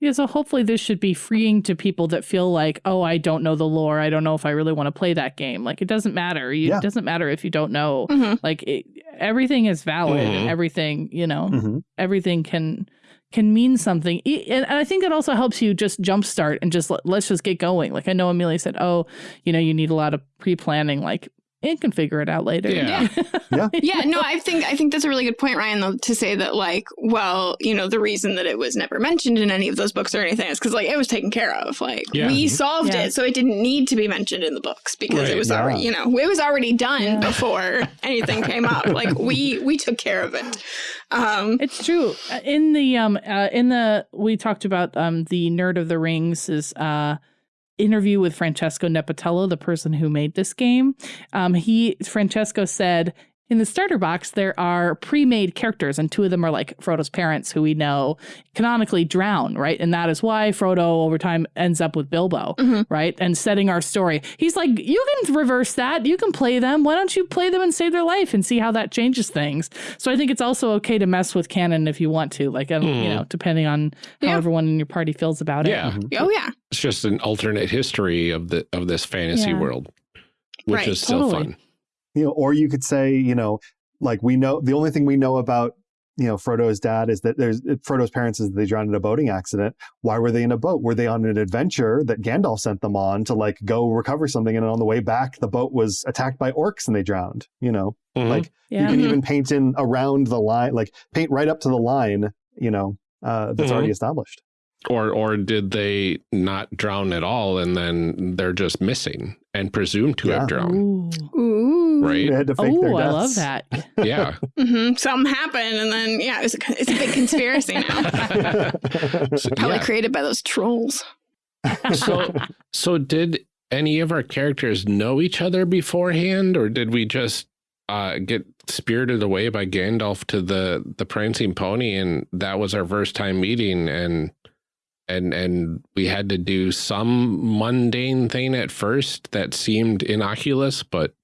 Yeah, so hopefully this should be freeing to people that feel like, oh, I don't know the lore. I don't know if I really want to play that game. Like it doesn't matter. You, Yeah. It doesn't matter if you don't know. Mhm. Like it, everything is valid. and Mhm. Everything, you know, Mhm. everything can can mean something. E- And and I think it also helps you just jumpstart and just let's just get going. Like I know Amelia said, oh, you know, you need a lot of pre planning. Like it can figure it out later. Yeah. yeah, yeah. no, I think I think that's a really good point, Ryan, though, to say that like, well, you know, the reason that it was never mentioned in any of those books or anything is because like it was taken care of. Like Yeah. we solved Yeah. it, so it didn't need to be mentioned in the books because Right. it was Yeah. already, you know, it was already done Yeah. before anything came up. Like we we took care of it. Um It's true. Uh, In the um uh, in the we talked about um the Nerd of the Rings is uh interview with Francesco Nepitello, the person who made this game. Um he Francesco said in the starter box there are pre-made characters and two of them are like Frodo's parents who we know canonically drown, right? And that is why Frodo over time ends up with Bilbo, Mhm. right? And setting our story. He's like, "You can reverse that. You can play them. Why don't you play them and save their life and see how that changes things?" So I think it's also okay to mess with canon if you want to, like um, you Hmm. know, depending on how Yeah. everyone in your party feels about it. Yeah. oh yeah. It's just an alternate history of the of this fantasy Yeah. world, which Right. is still Totally. fun. You know, or you could say, you know, like we know the only thing we know about, you know, Frodo's dad is that there's Frodo's parents is that they drowned in a boating accident. Why were they in a boat? Were they on an adventure that Gandalf sent them on to like go recover something? And on the way back, the boat was attacked by orcs and they drowned. You know, Mhm. like Yeah. you can even paint in around the line, like paint right up to the line. You know, uh, that's Mhm. already established. or or did they not drown at all and then they're just missing and presumed to Yeah. have drowned? Ooh. Ooh. They Right? had to fake their Oh, I love that. Yeah. hmm Something happened, and then yeah, it's a, it's a big conspiracy now. So, Probably yeah. created by those trolls. so so did any of our characters know each other beforehand or did we just uh get spirited away by Gandalf to the the prancing pony and that was our first time meeting and and and we had to do some mundane thing at first that seemed innocuous but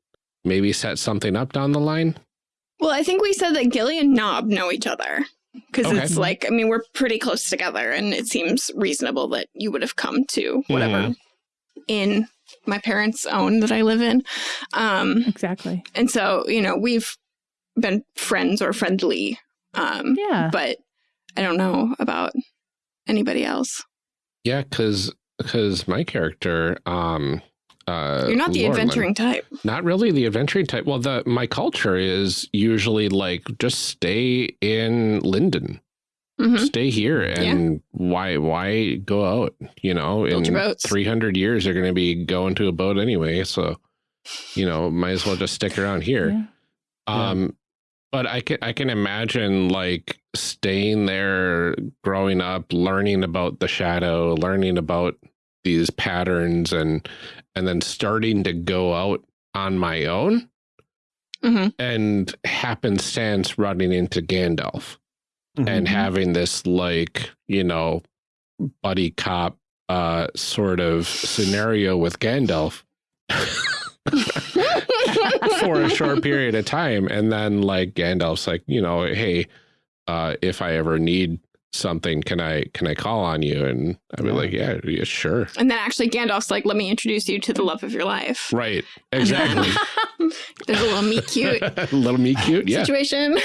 maybe set something up down the line Well, I think we said that Gilly and Knob know each other because Okay. it's like I mean we're pretty close together, and it seems reasonable that you would have come to whatever in my parents' own that I live in. Um, Exactly. and so you know we've been friends or friendly, um, Yeah. but I don't know about anybody else. yeah cuz cuz my character um uh You're not the Laurelin- adventuring type. Not really the adventuring type. Well, the my culture is usually like just stay in Lindon, hmm stay here, and why why go out? You know, Build in three hundred years, you're going to be going to a boat anyway, so you know, might as well just stick around here. Yeah. Um, but I can I can imagine like staying there, growing up, learning about the shadow, learning about these patterns, and and then starting to go out on my own hmm and happenstance running into Gandalf and Mhm. having this like you know buddy cop uh sort of scenario with Gandalf for a short period of time and then like Gandalf's like you know hey uh if I ever need something can I can I call on you and I'd be Yeah. like yeah, yeah sure And then actually Gandalf's like, let me introduce you to the love of your life. right exactly There's a little meet cute little me cute yeah situation.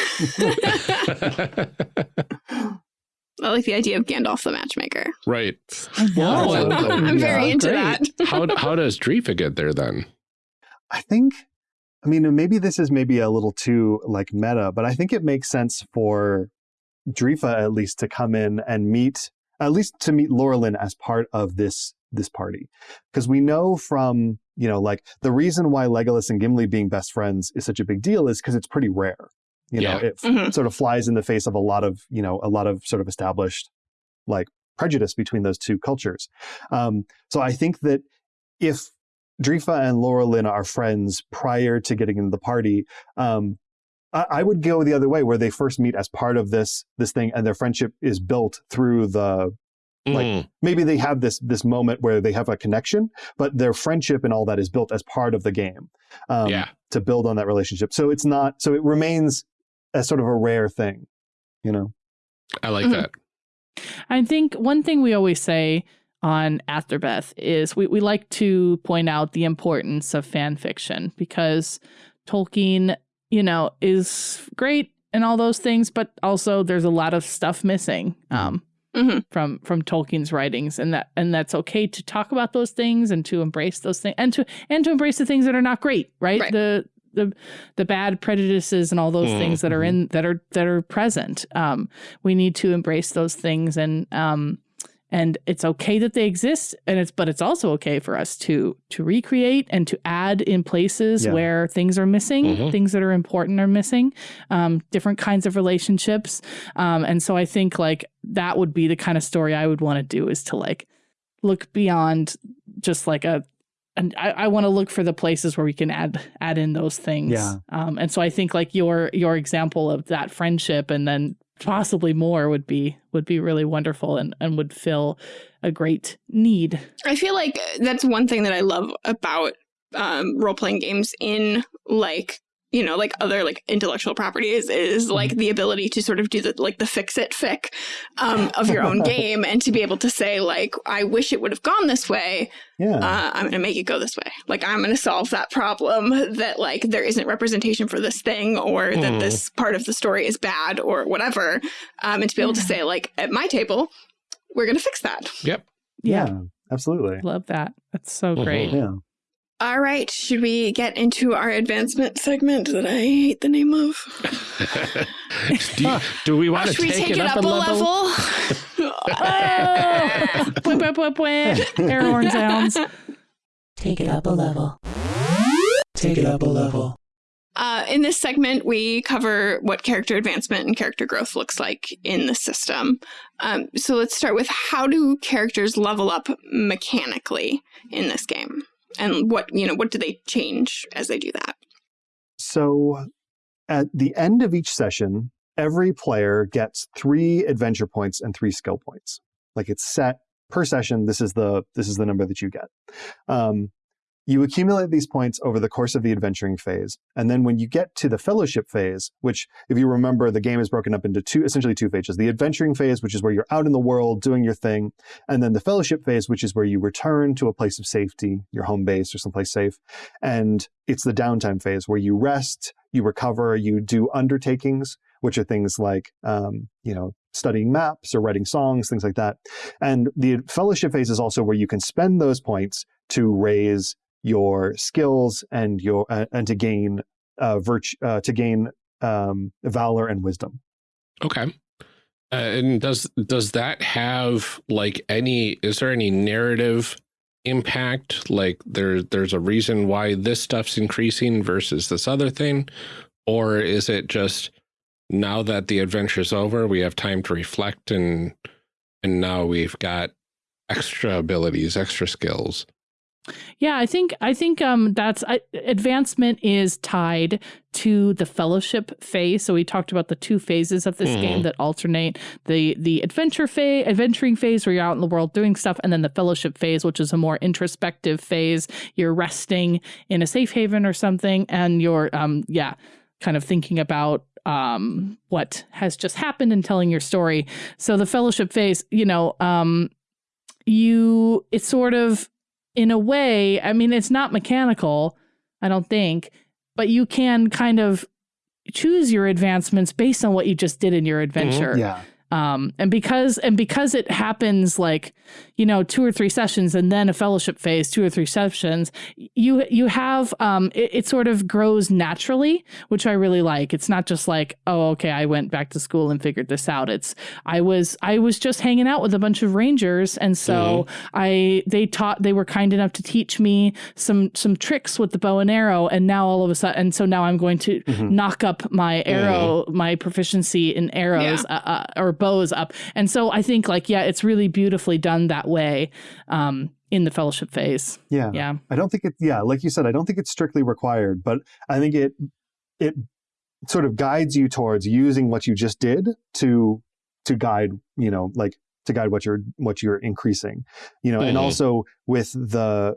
I like the idea of Gandalf the matchmaker. right I know. Well, I'm very yeah, into great. that. how how does Drifa get there then I think, I mean, maybe this is maybe a little too like meta, but I think it makes sense for Drifa at least to come in and meet, at least to meet Laurelin as part of this this party, because we know from you know like the reason why Legolas and Gimli being best friends is such a big deal is because it's pretty rare. You know, Yeah. it Mhm. sort of flies in the face of a lot of you know a lot of sort of established like prejudice between those two cultures. Um, so I think that if Drifa and Laurelin are friends prior to getting into the party, um, I, I would go the other way, where they first meet as part of this this thing, and their friendship is built through the Like, Mm, maybe they have this this moment where they have a connection, but their friendship and all that is built as part of the game um, yeah to build on that relationship. So it's not so it remains as sort of a rare thing, you know. I like Mhm. that I think one thing we always say on Afterbeth is we, we like to point out the importance of fan fiction because Tolkien, you know, is great and all those things, but also there's a lot of stuff missing. Um, Mhm. from from Tolkien's writings, and that and that's okay to talk about those things and to embrace those things and to and to embrace the things that are not great, right? Right. The the the bad prejudices and all those Mm, things that are in that are that are present. Um, we need to embrace those things and um and it's okay that they exist and it's but it's also okay for us to to recreate and to add in places Yeah. where things are missing Mhm. things that are important are missing um, different kinds of relationships um, and so i think like that would be the kind of story i would want to do is to like look beyond just like a and I, I want to look for the places where we can add add in those things. Yeah. Um, and so I think like your your example of that friendship and then possibly more would be would be really wonderful and, and would fill a great need. I feel like that's one thing that I love about um, role playing games in like you know like other like intellectual properties is like the ability to sort of do the like the fix it fic um, of your own game and to be able to say like I wish it would have gone this way Yeah. uh, I'm going to make it go this way. Like, I'm going to solve that problem that, like, there isn't representation for this thing or that Hmm. this part of the story is bad or whatever. Um, and to be able to say, like, at my table, we're going to fix that. Yep. Yeah. absolutely. Love that. That's so Mhm. great. Yeah. All right. Should we get into our advancement segment that I hate the name of? do, you- do we want to Should we take, it up, a level? Oh! Bwah, bwah, bwah, bwah. Air horn sounds. Take it up a level. Take it up a level. Uh, in this segment, we cover what character advancement and character growth looks like in the system. Um, so let's start with how do characters level up mechanically in this game, and what you know what do they change as they do that? So at the end of each session, every player gets three adventure points and three skill points. Like it's set per session. This is the this is the number that you get. Um, you accumulate these points over the course of the adventuring phase, and then when you get to the fellowship phase, which, if you remember, the game is broken up into two essentially two phases: the adventuring phase, which is where you're out in the world doing your thing, and then the fellowship phase, which is where you return to a place of safety, your home base or someplace safe, and it's the downtime phase where you rest, you recover, you do undertakings, which are things like, um, you know, studying maps or writing songs, things like that. And the fellowship phase is also where you can spend those points to raise your skills and your uh, and to gain uh, virtue uh, to gain um, valor and wisdom. Okay. Uh, and does does that have like any? Is there any narrative impact? Like there there's a reason why this stuff's increasing versus this other thing, or is it just now that the adventure's over, we have time to reflect and and now we've got extra abilities, extra skills. Yeah, I think I think um that's I, advancement is tied to the fellowship phase. So we talked about the two phases of this Mhm. game that alternate the the adventure phase, adventuring phase where you're out in the world doing stuff, and then the fellowship phase, which is a more introspective phase. You're resting in a safe haven or something, and you're um yeah, kind of thinking about um what has just happened and telling your story. So the fellowship phase, you know, um you it's sort of in a way, I mean, it's not mechanical, I don't think, but you can kind of choose your advancements based on what you just did in your mm-hmm. adventure. Yeah, Um, and because and because it happens like, you know, two or three sessions and then a fellowship phase, two or three sessions, you you have um it, it sort of grows naturally, which I really like. It's not just like, oh, okay, I went back to school and figured this out. It's I was I was just hanging out with a bunch of rangers and so I they taught they were kind enough to teach me some some tricks with the bow and arrow and now all of a sudden and so now I'm going to Mhm. knock up my arrow my proficiency in arrows uh, uh, or bows up and so i think like yeah it's really beautifully done that way um in the fellowship phase yeah, yeah I don't think it. Yeah, like you said, I don't think it's strictly required, but I think it it sort of guides you towards using what you just did to to guide you know like to guide what you're what you're increasing you know and Mhm. also with the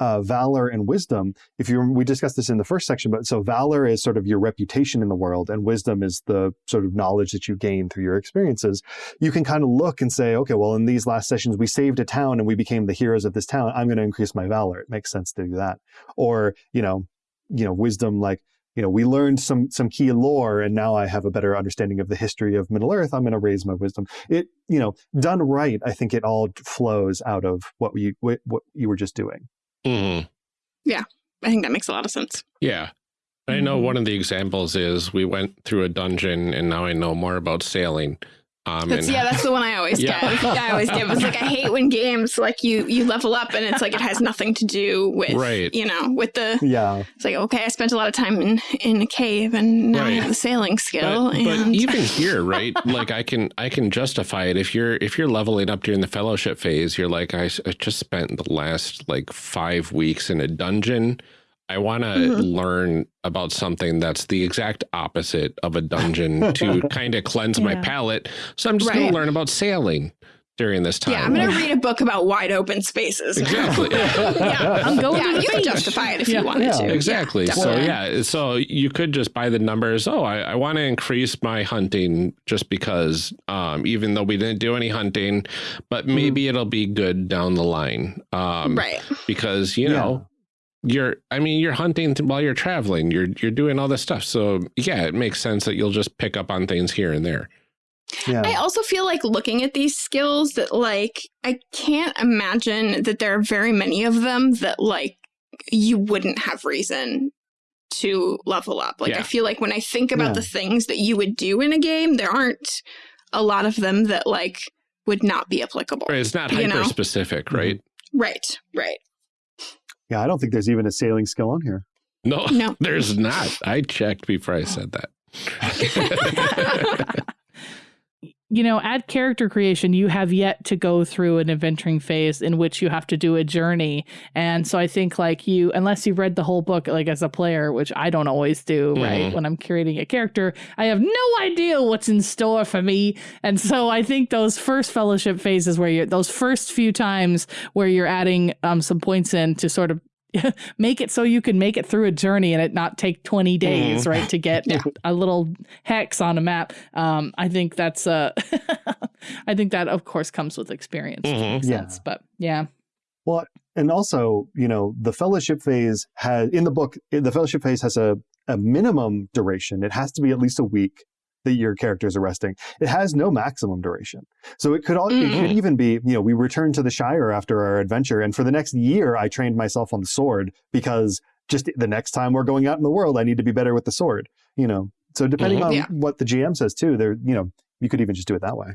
uh, valor and wisdom if you we discussed this in the first section but so valor is sort of your reputation in the world and wisdom is the sort of knowledge that you gain through your experiences you can kind of look and say okay well in these last sessions we saved a town and we became the heroes of this town i'm going to increase my valor it makes sense to do that or you know you know wisdom like you know, we learned some some key lore, and now I have a better understanding of the history of Middle Earth. I'm going to raise my wisdom. It, you know, done right, I think it all flows out of what you what you were just doing. Mhm. I think that makes a lot of sense. Yeah. I know Mhm. one of the examples is we went through a dungeon and now I know more about sailing. Um, That's and yeah, that's the one I always Yeah. give. I always give. It's like I hate when games like you you level up and it's like it has nothing to do with Right. you know with the. Yeah, It's like okay, I spent a lot of time in in a cave and now I have the sailing skill. but, but even here right like i can i can justify it if you're if you're leveling up during the fellowship phase you're like I just spent the last like five weeks in a dungeon i want to Mhm. learn about something that's the exact opposite of a dungeon to kind of cleanse my palate so i'm just going to learn about sailing during this time yeah, I'm gonna read a book about wide open spaces. exactly yeah, I'm going yeah, to you could beach. justify it if Yeah. you wanted Yeah. to. Exactly. Yeah, so yeah, so you could just buy the numbers. Oh, I, I want to increase my hunting just because, um, even though we didn't do any hunting, but maybe it'll be good down the line. Um, right. Because you Yeah. know, you're. I mean, you're hunting while you're traveling. You're you're doing all this stuff. So yeah, it makes sense that you'll just pick up on things here and there. yeah. I also feel like looking at these skills that like I can't imagine that there are very many of them that like you wouldn't have reason to level up. Like Yeah. I feel like when I think about Yeah. the things that you would do in a game, there aren't a lot of them that like would not be applicable. Right, It's not You know? hyper specific, Mm-hmm. right? Right. Right. Yeah, I don't think there's even a sailing skill on here. No, No. there's not. I checked before I said that. you know, at character creation, you have yet to go through an adventuring phase in which you have to do a journey. And so I think, like, you, unless you've read the whole book, like, as a player, which I don't always do, right? Mhm. When I'm creating a character, I have no idea what's in store for me. And so I think those first fellowship phases where you're, those first few times where you're adding um, some points in to sort of make it so you can make it through a journey and it not take 20 days right to get Yeah. a little hex on a map um i think that's uh i think that of course comes with experience which Mhm. makes Yeah. sense but yeah Well, and also, you know, the fellowship phase has in the book. The fellowship phase has a a minimum duration. It has to be at least a week that your characters are resting. It has no maximum duration. So it could all, it could Mhm. even be, you know, we returned to the Shire after our adventure, and for the next year, I trained myself on the sword because just the next time we're going out in the world, I need to be better with the sword. You know, so depending Mhm. on Yeah. what the GM says too, there, you know, you could even just do it that way.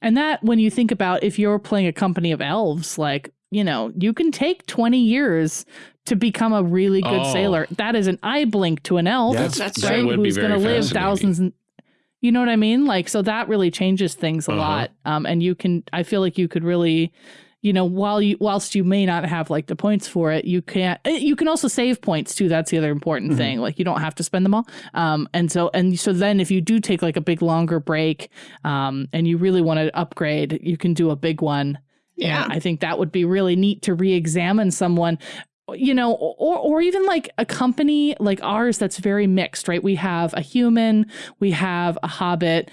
and that when you think about if you're playing a company of elves like you know you can take 20 years to become a really good Oh. sailor that is an eye blink to an elf Yeah. That's, That's that right? would who's going to live thousands and you know what I mean? Like, so that really changes things a Uh-huh. lot. Um, and you can, I feel like you could really, you know, while you, whilst you may not have like the points for it, you can't, eh, you can also save points too. That's the other important Mhm. thing. Like, you don't have to spend them all. Um, and so, and so then if you do take like a big longer break, um, and you really want to upgrade, you can do a big one. Yeah. And I think that would be really neat to re-examine someone you know or or even like a company like ours that's very mixed right? We have a human we have a hobbit.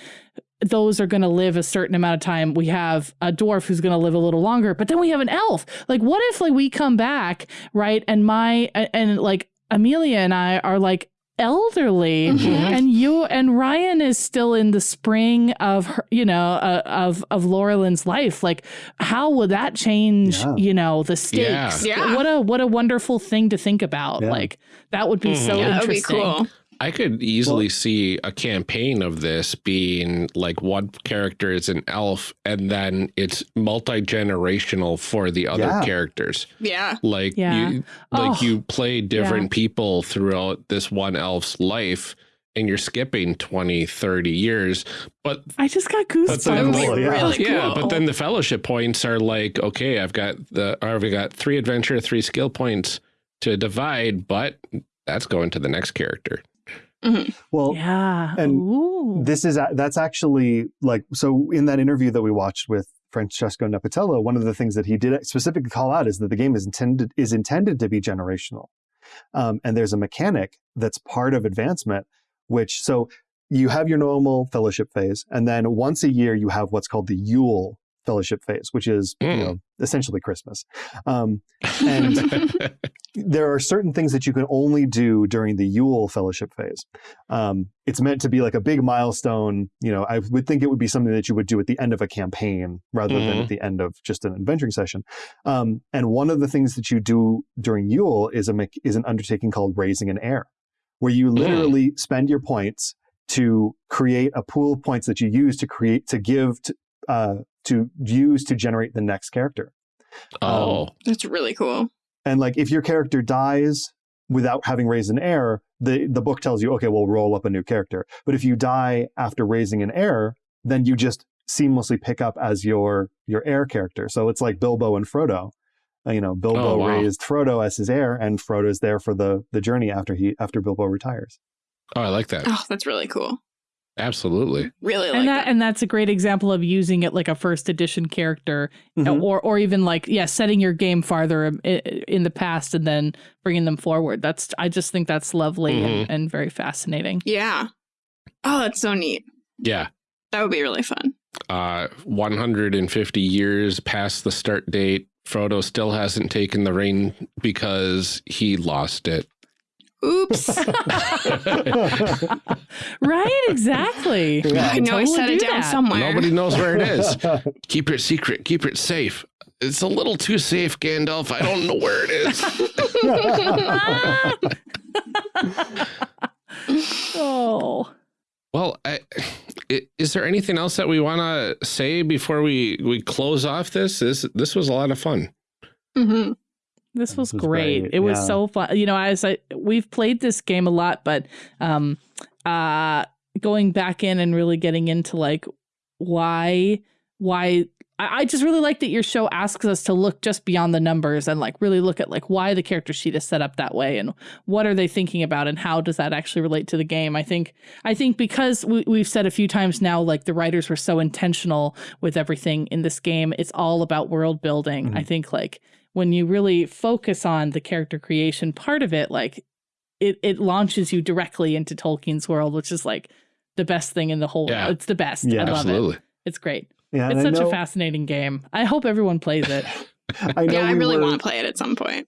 Those are going to live a certain amount of time. We have a dwarf who's going to live a little longer but then we have an elf. Like what if like we come back right? And my and, and like amelia and i are like elderly Mhm. and you and Ryan is still in the spring of her, you know uh, of of Laurelin's life like how would that change Yeah. you know the stakes Yeah. what a what a wonderful thing to think about Yeah. like that would be Mhm. so yeah, that would be interesting cool. I could easily see a campaign of this being like one character is an elf and then it's multi-generational for the other Yeah. characters. Yeah. Like Yeah. you like Oh, you play different people throughout this one elf's life and you're skipping 20, 30 years. But I just got But goosebumps then, That would Cool, yeah. really yeah, cool. but then the fellowship points are like, okay, I've got the I've got three adventure, three skill points to divide, but that's going to the next character. Well, yeah. and Ooh. this is that's actually like so in that interview that we watched with Francesco Nepitello, one of the things that he did specifically call out is that the game is intended is intended to be generational, um, and there's a mechanic that's part of advancement, which so you have your normal fellowship phase, and then once a year you have what's called the Yule Fellowship phase, which is you Mm. know essentially Christmas. Um, and there are certain things that you can only do during the Yule Fellowship phase. Um, it's meant to be like a big milestone. You know, I would think it would be something that you would do at the end of a campaign rather than Mhm. at the end of just an adventuring session. Um, and one of the things that you do during Yule is a is an undertaking called raising an heir, where you literally spend your points to create a pool of points that you use to create to give to uh, to use to generate the next character. oh, That's really cool. And like if your character dies without having raised an heir, the the book tells you, okay, we'll roll up a new character. But if you die after raising an heir, then you just seamlessly pick up as your your heir character. So it's like Bilbo and Frodo. Uh, You know, Bilbo Oh, wow. raised Frodo as his heir, and Frodo's there for the the journey after he after Bilbo retires. oh, I like that. Oh, that's really cool. Absolutely. Really like and that, that. and that's a great example of using it like a first edition character Mhm. or or even like yeah setting your game farther um, in the past and then bringing them forward that's i just think that's lovely and, and very fascinating Yeah. Oh, that's so neat. Yeah. That would be really fun. Uh, 150 years past the start date, Frodo still hasn't taken the ring because he lost it. Oops. right exactly Yeah. I know I Totally set it do down that. somewhere. Nobody knows where it is. keep it secret. Keep it safe. It's a little too safe, Gandalf. I don't know where it is. oh Well, I, i- is there anything else that we want to say before we we close off this? This this was a lot of fun. hmm This was, This was great. great, It was yeah. so fun. You know, as I we've played this game a lot, but um uh going back in and really getting into like why why I, I just really like that your show asks us to look just beyond the numbers and like really look at like why the character sheet is set up that way and what are they thinking about and how does that actually relate to the game. I think I think because we, we've said a few times now, like the writers were so intentional with everything in this game. It's all about world building. I Mhm. think like when you really focus on the character creation part of it, like it it launches you directly into Tolkien's world, which is like the best thing in the whole. Yeah. It's the best. Yeah. I love it. Absolutely. It's great. yeah, It's such know- a fascinating game. I hope everyone plays it. I know Yeah, I really were- want to play it at some point.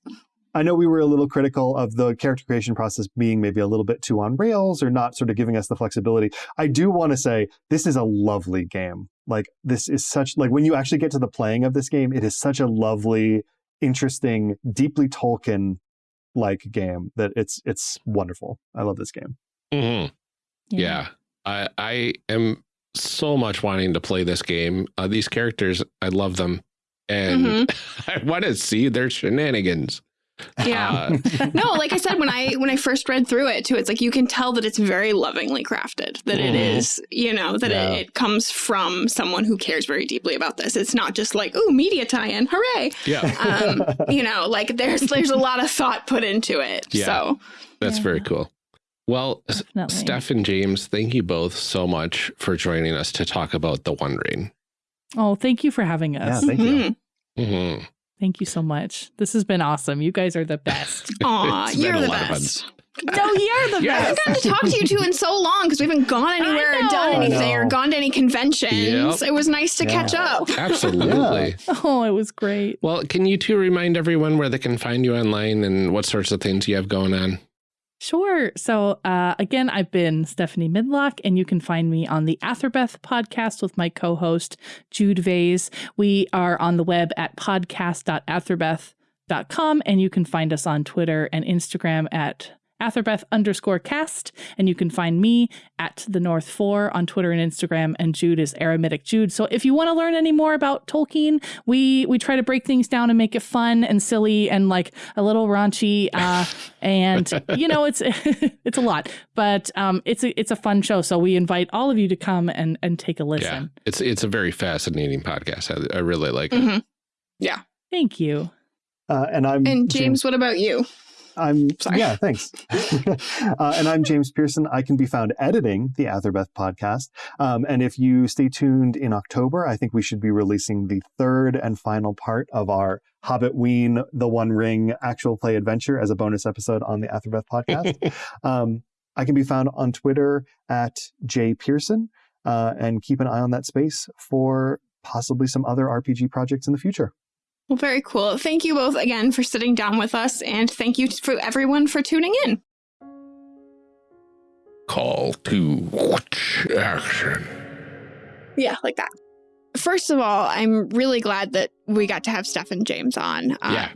I know we were a little critical of the character creation process being maybe a little bit too on rails or not sort of giving us the flexibility. I do want to say this is a lovely game. Like this is such like when you actually get to the playing of this game, it is such a lovely, interesting, deeply Tolkien like game that it's it's wonderful. I love this game. Mhm. Yeah. I I am so much wanting to play this game. Uh, these characters, I love them, and I want to see their shenanigans. Yeah. Uh, no, like I said when I when I first read through it too, it's like you can tell that it's very lovingly crafted. That it Mhm. you know, that Yeah. it, it comes from someone who cares very deeply about this. It's not just like, oh, media tie-in, hooray! yeah, Um, you know, like there's there's a lot of thought put into it. Yeah. So that's Yeah. very cool. Well, S- Definitely. Steph and James, thank you both so much for joining us to talk about the One Ring. Oh, thank you for having us. Yeah, thank you. mhm. hmm Thank you so much. This has been awesome. You guys are the best. Aw, you're the lot of fun. best. no, you're the Yeah. I haven't best. gotten to talk to you two in so long because we haven't gone anywhere or done anything or gone to any conventions. Yep. It was nice to Yeah. catch up. Absolutely. Oh, it was great. Well, can you two remind everyone where they can find you online and what sorts of things you have going on? Sure. So, uh, again, I've been Stephanie Midlock, and you can find me on the Athrabeth podcast with my co host, Jude Vase. We are on the web at podcast.athrabeth.com, and you can find us on Twitter and Instagram at Athrabeth underscore cast. And you can find me at the North Four on Twitter and Instagram, and Jude is Aramidic Jude. So if you want to learn any more about Tolkien, we we try to break things down and make it fun and silly and like a little raunchy. Uh, and you know it's it's a lot, but um, it's a it's a fun show. So we invite all of you to come and and take a Yeah, listen. it's it's a very fascinating podcast. I, I really like it. Mhm. Thank you. Uh, and I'm And James, what about you? I'm Sorry. yeah, thanks. uh, and I'm James Pearson. I can be found editing the Athrabeth podcast. Um, and if you stay tuned in October, I think we should be releasing the third and final part of our Hobbit Ween The One Ring actual play adventure as a bonus episode on the Athrabeth podcast. um, I can be found on Twitter at J Pearson, uh, and keep an eye on that space for possibly some other RPG projects in the future. Well, very cool. Thank you both again for sitting down with us, and thank you for everyone for tuning in. Call to action. Yeah, like that. First of all, I'm really glad that we got to have Steph and James on. Um, Yeah.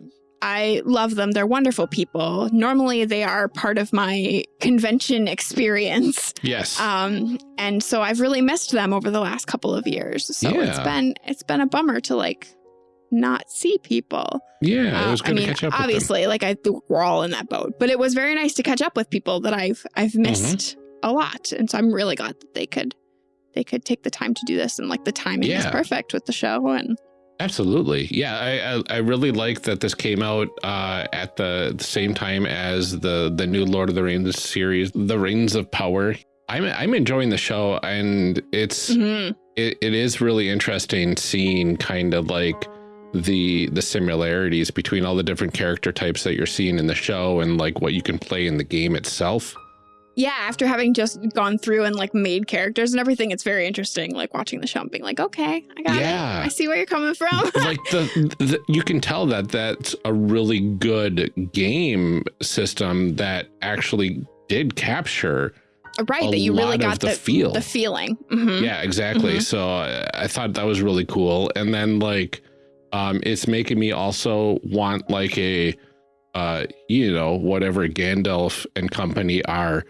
I love them. They're wonderful people. Normally, they are part of my convention experience. Yes. Um, and so I've really missed them over the last couple of years. So it's been it's been a bummer to like not see people. yeah, it Uh, was I mean, to catch up with them. obviously, like I we're all in that boat, but it was very nice to catch up with people that I've I've Mm-hmm. missed a lot, and so I'm really glad that they could they could take the time to do this, and like the timing is perfect with the show, and Absolutely. Yeah, I, I I really like that this came out uh, at the, the same time as the the new Lord of the Rings series, The Rings of Power. I'm I'm enjoying the show, and it's Mhm. it, it is really interesting seeing kind of like the the similarities between all the different character types that you're seeing in the show and like what you can play in the game itself. yeah, after having just gone through and like made characters and everything, it's very interesting. Like watching the show and being like, okay, I got Yeah. it. I see where you're coming from. like the, the you can tell that that's a really good game system that actually did capture right, that you really got the the feel. the feeling. Mhm. yeah exactly Mhm. so I, I thought that was really cool and then like um it's making me also want like a uh you know whatever gandalf and company are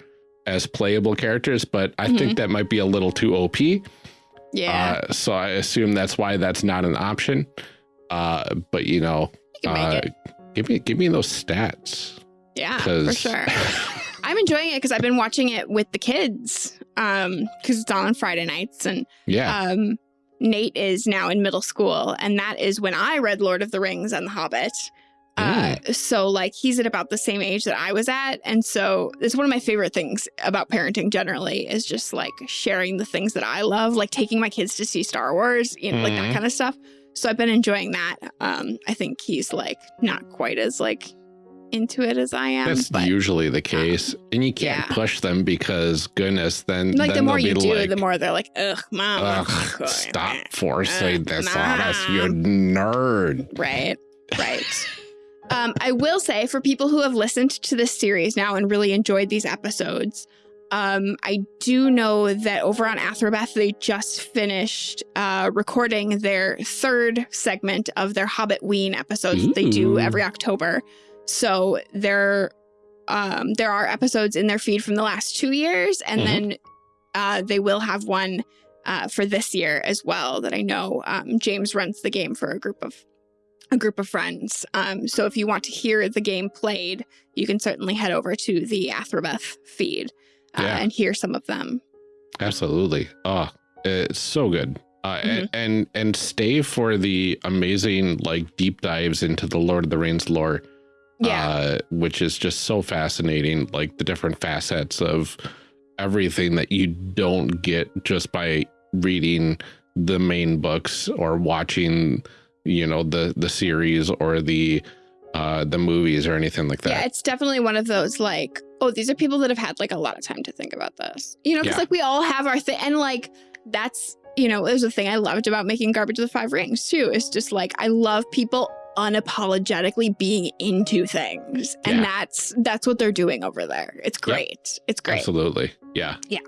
as playable characters but i Mm-hmm. think that might be a little too op Yeah, uh, so i assume that's why that's not an option. Uh but you know you uh, give me give me those stats. Yeah, for sure. I'm enjoying it because I've been watching it with the kids um because it's on on Friday nights and yeah. um Nate is now in middle school and that is when I read Lord of the Rings and The Hobbit. Uh, so like he's at about the same age that I was at and so it's one of my favorite things about parenting generally is just like sharing the things that I love like taking my kids to see Star Wars you know like that Mhm. kind of stuff so I've been enjoying that um I think he's like not quite as like into it as I am that's but usually the case and you can't yeah. push them because goodness then like the more you do, like, the more they're like, ugh, mom. Ugh, stop there." forcing Ugh, this on us, you Mom. nerd. Right, right. um, I will say for people who have listened to this series now and really enjoyed these episodes, um, I do know that over on Athrabeth, they just finished uh, recording their third segment of their Hobbit Ween episodes that they do every October. So there, um, there are episodes in their feed from the last two years, and Mhm. then uh, they will have one uh, for this year as well. That I know um, James runs the game for a group of a group of friends. Um, so if you want to hear the game played, you can certainly head over to the Athrabeth feed uh, Yeah. and hear some of them. Absolutely. Oh, it's so good. Uh, Mm-hmm. and, and and stay for the amazing like deep dives into the Lord of the Rings lore, Yeah, uh, which is just so fascinating. Like the different facets of everything that you don't get just by reading the main books or watching, you know, the the series or the uh the movies or anything like that. yeah, it's definitely one of those like, oh, these are people that have had like a lot of time to think about this, you know, because Yeah. like we all have our thing, and like that's you know, there's a thing I loved about making Garbage of the Five Rings too. It's just like I love people unapologetically being into things, and Yeah. that's that's what they're doing over there. It's great. It's great. Absolutely. Yeah. Yeah.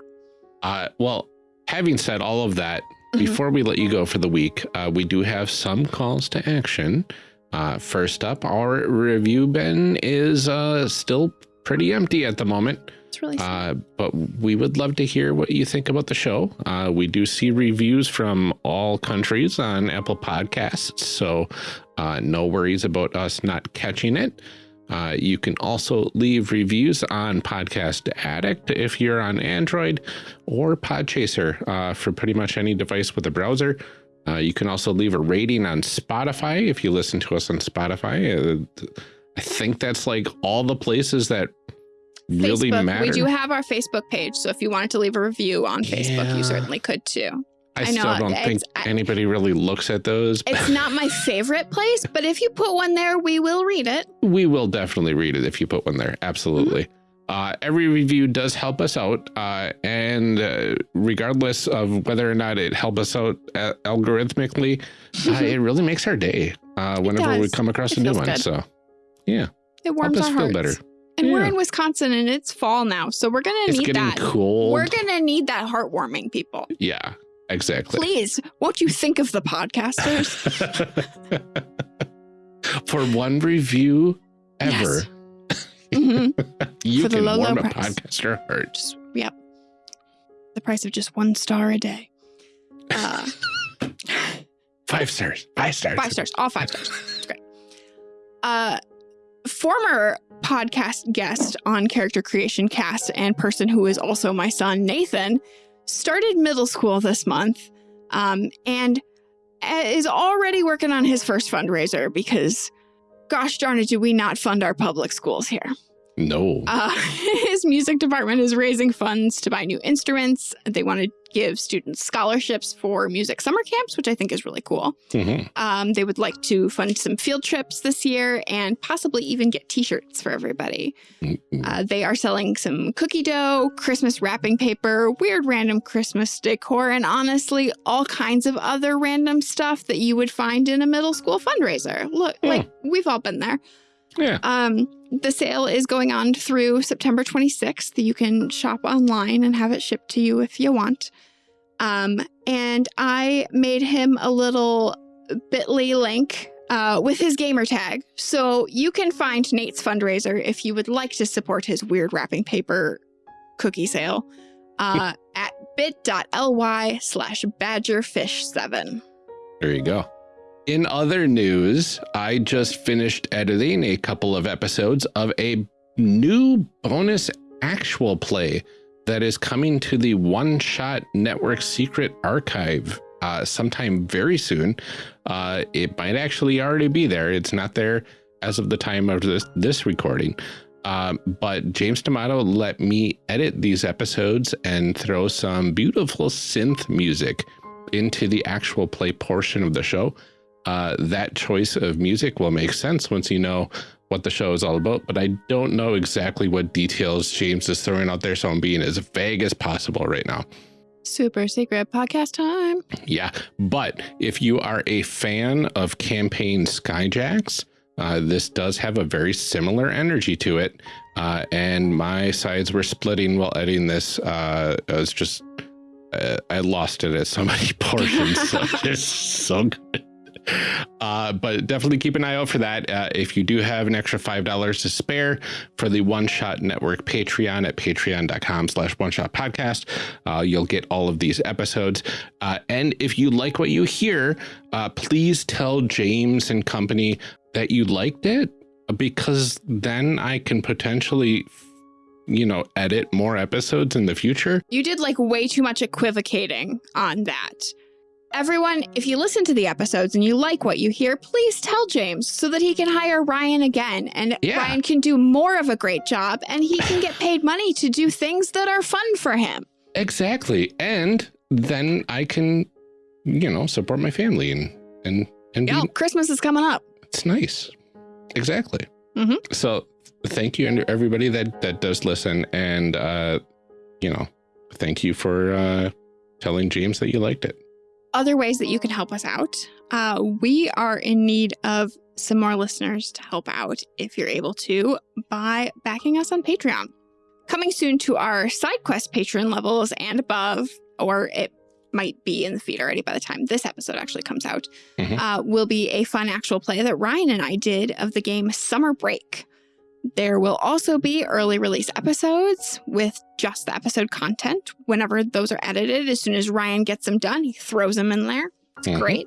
Uh, well, having said all of that, Mhm. before we let you go for the week, uh, we do have some calls to action. Uh, first up, our review bin is uh, still pretty empty at the moment, It's really uh, but we would love to hear what you think about the show. Uh, we do see reviews from all countries on Apple Podcasts, so uh, no worries about us not catching it. Uh, you can also leave reviews on Podcast Addict if you're on Android or Podchaser uh, for pretty much any device with a browser. Uh, you can also leave a rating on Spotify if you listen to us on Spotify. I think that's like all the places that really Facebook. matter. We do have our Facebook page, so if you wanted to leave a review on Facebook, Yeah. you certainly could too. I, I still know, don't think anybody really looks at those. It's not my favorite place, but if you put one there, we will read it. we will definitely read it if you put one there. Absolutely. Uh, every review does help us out, uh, and uh, regardless of whether or not it helps us out uh, algorithmically, uh, it really makes our day uh, whenever we come across It a new one. good. So, yeah, It warms help us our feel hearts. better. And we're in Wisconsin and it's fall now. So we're going to need getting that. cold. We're going to need that heartwarming, people. yeah, exactly. Please, won't you think of the podcasters? For one review ever, Mhm. you For the can low, low warm a price. podcaster heart. Yep. The price of just one star a day. Uh, Five stars. Five stars. five stars, all five stars. It's great. Uh, former podcast guest on Character Creation Cast and person who is also my son, Nathan, started middle school this month um, and is already working on his first fundraiser because, gosh darn it, do we not fund our public schools here? No. Uh, his music department is raising funds to buy new instruments. They want to give students scholarships for music summer camps, which I think is really cool. Mhm. Um, they would like to fund some field trips this year and possibly even get t shirts for everybody. Mm, Uh, they are selling some cookie dough, Christmas wrapping paper, weird random Christmas decor, and honestly, all kinds of other random stuff that you would find in a middle school fundraiser. Look, Hmm. like we've all been there. Yeah. Um, the sale is going on through September 26th. You can shop online and have it shipped to you if you want. Um, and I made him a little bit.ly link uh, with his gamer tag. So you can find Nate's fundraiser if you would like to support his weird wrapping paper cookie sale uh, at bit.ly slash badgerfish7. There you go. In other news, I just finished editing a couple of episodes of a new bonus actual play that is coming to the One Shot Network Secret Archive uh, sometime very soon. Uh, it might actually already be there. It's not there as of the time of this, this recording. Um, but James D'Amato let me edit these episodes and throw some beautiful synth music into the actual play portion of the show. Uh, that choice of music will make sense once you know what the show is all about, but I don't know exactly what details James is throwing out there, so I'm being as vague as possible right now. Super secret podcast time. Yeah, but if you are a fan of campaign Skyjacks, uh, this does have a very similar energy to it. Uh, and my sides were splitting while editing this. Uh, I was just, uh, I lost it at so many portions. so it's so good. Uh, but definitely keep an eye out for that. Uh, if you do have an extra $5 to spare for the One Shot Network Patreon at patreon.com slash one shot podcast, uh, you'll get all of these episodes. Uh, and if you like what you hear, uh, please tell James and company that you liked it because then I can potentially, you know, edit more episodes in the future. You did like way too much equivocating on that. Everyone, if you listen to the episodes and you like what you hear, please tell James so that he can hire Ryan again and Yeah. Ryan can do more of a great job and he can get paid money to do things that are fun for him. Exactly. And then I can, you know, support my family and, and, and Yeah, Christmas is coming up. it's nice. Exactly. Mhm. So thank you and everybody that, that does listen. And, uh, you know, thank you for, uh, telling James that you liked it. Other ways that you can help us out. Uh, we are in need of some more listeners to help out if you're able to by backing us on Patreon. Coming soon to our side quest patron levels and above, or it might be in the feed already by the time this episode actually comes out, Mhm. uh, will be a fun actual play that Ryan and I did of the game Summer Break. There will also be early release episodes with just the episode content whenever those are edited. As soon as Ryan gets them done, he throws them in there. It's Mhm. great.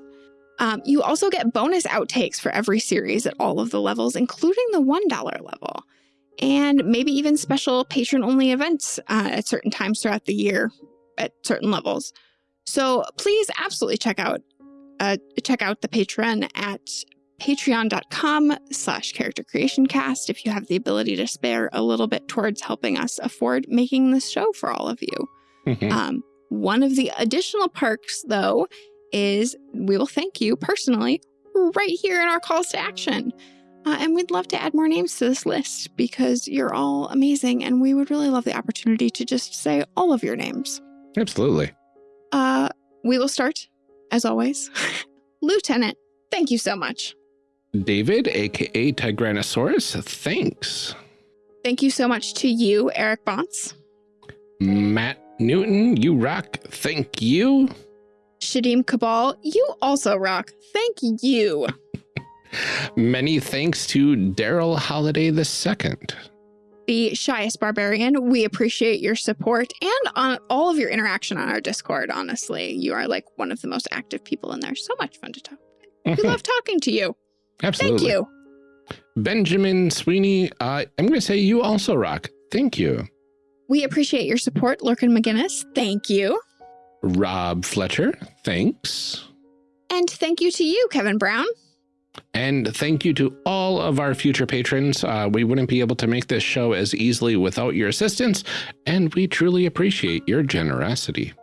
Um, you also get bonus outtakes for every series at all of the levels, including the $1 level, and maybe even special patron only events uh, at certain times throughout the year at certain levels. So please absolutely check out uh, check out the Patreon at patreon.com slash character creation cast if you have the ability to spare a little bit towards helping us afford making this show for all of you. Mhm. Um, one of the additional perks, though, is we will thank you personally right here in our calls to action. Uh, and we'd love to add more names to this list because you're all amazing, and we would really love the opportunity to just say all of your names. Absolutely. Uh, we will start, as always. Lieutenant, thank you so much. David, aka Tigranosaurus, thanks. Thank you so much to you, Eric Bontz. Matt Newton, you rock. Thank you. Shadim Cabal, you also rock. Thank you. Many thanks to Daryl Holiday II. The Shyest Barbarian, we appreciate your support and on all of your interaction on our Discord, honestly. You are like one of the most active people in there. So much fun to talk. We love talking to you. Absolutely. Thank you. Benjamin Sweeney, uh, I'm going to say you also rock. Thank you. We appreciate your support, Lurkin McGinnis. Thank you. Rob Fletcher, thanks. And thank you to you, Kevin Brown. And thank you to all of our future patrons. Uh, we wouldn't be able to make this show as easily without your assistance, and we truly appreciate your generosity.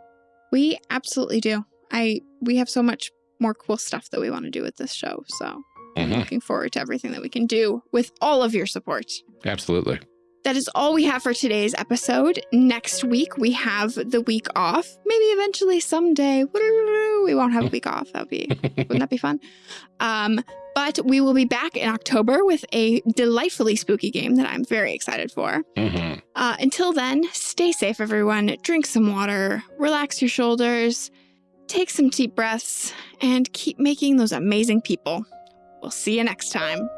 We absolutely do. I we have so much more cool stuff that we want to do with this show. So I'm Mhm. looking forward to everything that we can do with all of your support. Absolutely. That is all we have for today's episode. Next week we have the week off. Maybe eventually someday we won't have a week off. That'd be wouldn't that be fun? Um, but we will be back in October with a delightfully spooky game that I'm very excited for. Mhm. Uh, until then, stay safe, everyone. Drink some water, relax your shoulders, take some deep breaths, and keep making those amazing people. We'll see you next time.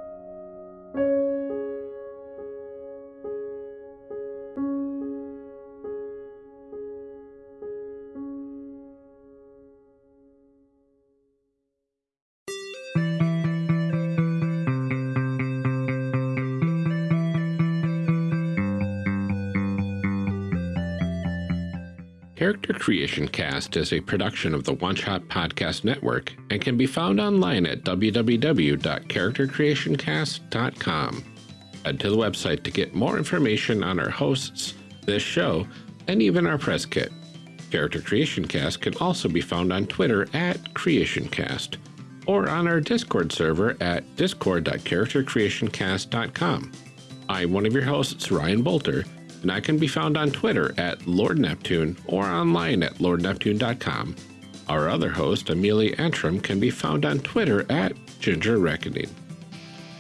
Creation Cast is a production of the One Shot Podcast Network and can be found online at www.charactercreationcast.com. Head to the website to get more information on our hosts, this show, and even our press kit. Character Creation Cast can also be found on Twitter at CreationCast or on our Discord server at discord.charactercreationcast.com. I'm one of your hosts, Ryan Boelter, and I can be found on Twitter at Lord Neptune or online at lordneptune.com. Our other host, Amelia Antrim, can be found on Twitter at Ginger Reckoning.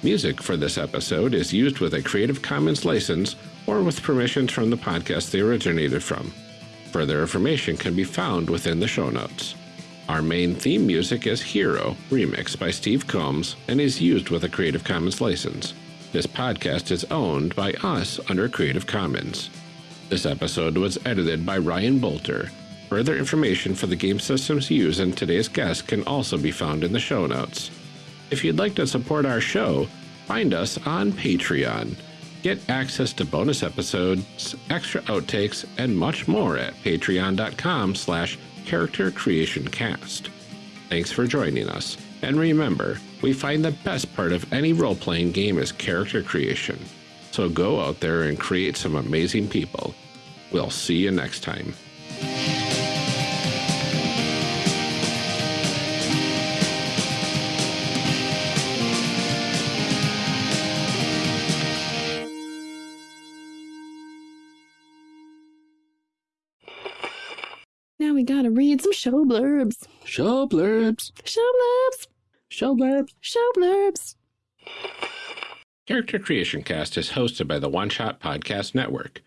Music for this episode is used with a Creative Commons license or with permissions from the podcast they originated from. Further information can be found within the show notes. Our main theme music is Hero, remixed by Steve Combs, and is used with a Creative Commons license. This podcast is owned by us under Creative Commons. This episode was edited by Ryan Boelter. Further information for the game systems used in today's guest can also be found in the show notes. If you'd like to support our show, find us on Patreon. Get access to bonus episodes, extra outtakes, and much more at patreon.com slash character creation cast. Thanks for joining us. And remember, we find the best part of any role playing game is character creation. So go out there and create some amazing people. We'll see you next time. Now we gotta read some show blurbs. Show blurbs. Show blurbs. Show blurbs. Show blurbs. Character Creation Cast is hosted by the One Shot Podcast Network.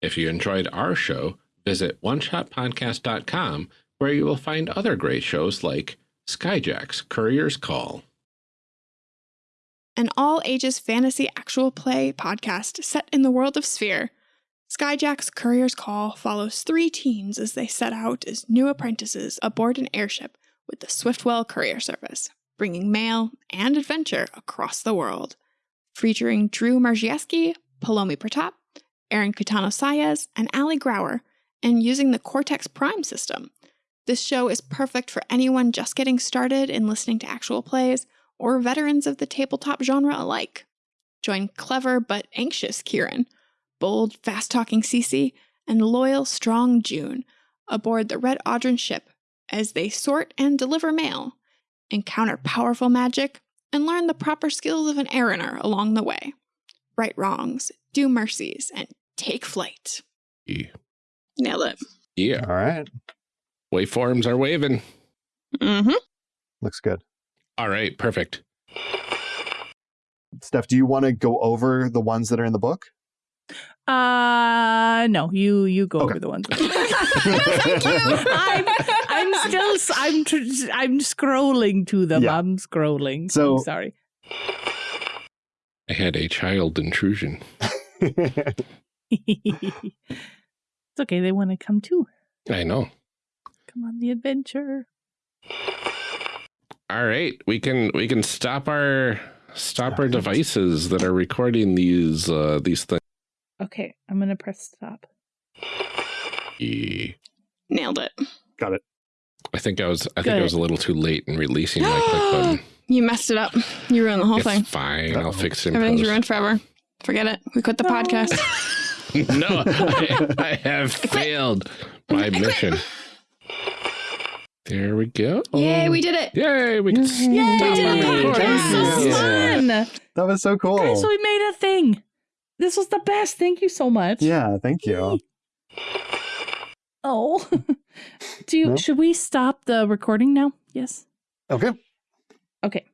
If you enjoyed our show, visit oneshotpodcast.com where you will find other great shows like Skyjack's Courier's Call. An all ages fantasy actual play podcast set in the world of Sphere. Skyjack's Courier's Call follows three teens as they set out as new apprentices aboard an airship with the Swiftwell Courier Service, bringing mail and adventure across the world. Featuring Drew Mierzejewski, Palomi Pratap, Aaron Kitano Sayez, and Ali Grauer, and using the Cortex Prime system. This show is perfect for anyone just getting started in listening to actual plays or veterans of the tabletop genre alike. Join clever but anxious Kieran, bold, fast talking Cece, and loyal, strong June aboard the Red Audron ship as they sort and deliver mail, encounter powerful magic, and learn the proper skills of an eriner along the way. Right wrongs, do mercies, and take flight. Yeah. Nailed it. yeah. All right. Waveforms are waving. Mm-hmm. Looks good. All right, perfect. Steph, do you want to go over the ones that are in the book? Uh, no, you you go Okay. over the ones. Thank you. I'm I'm still s- I'm tr- I'm scrolling to them. Yeah. I'm scrolling. So- I'm sorry. I had a child intrusion. it's okay. They want to come too. I know. Come on the adventure. All right, we can we can stop our stop our devices that are recording these uh these things. Okay, I'm gonna press stop. Yeah. Nailed it. Got it. I think I was I think I was a little too late in releasing my click button. You messed it up. You ruined the whole It's thing. fine. I'll fix it. Everything's post. ruined forever. Forget it. We quit the No. podcast. no, I, I have failed my mission. There we go. Yay, we did it. Yay, we can Yay, stop we did our a podcast. This was Yeah. fun. That was so cool. Guys, we made a thing. This was the best. Thank you so much. yeah, thank you. Oh. Do you No? should we stop the recording now? Yes. Okay. Okay.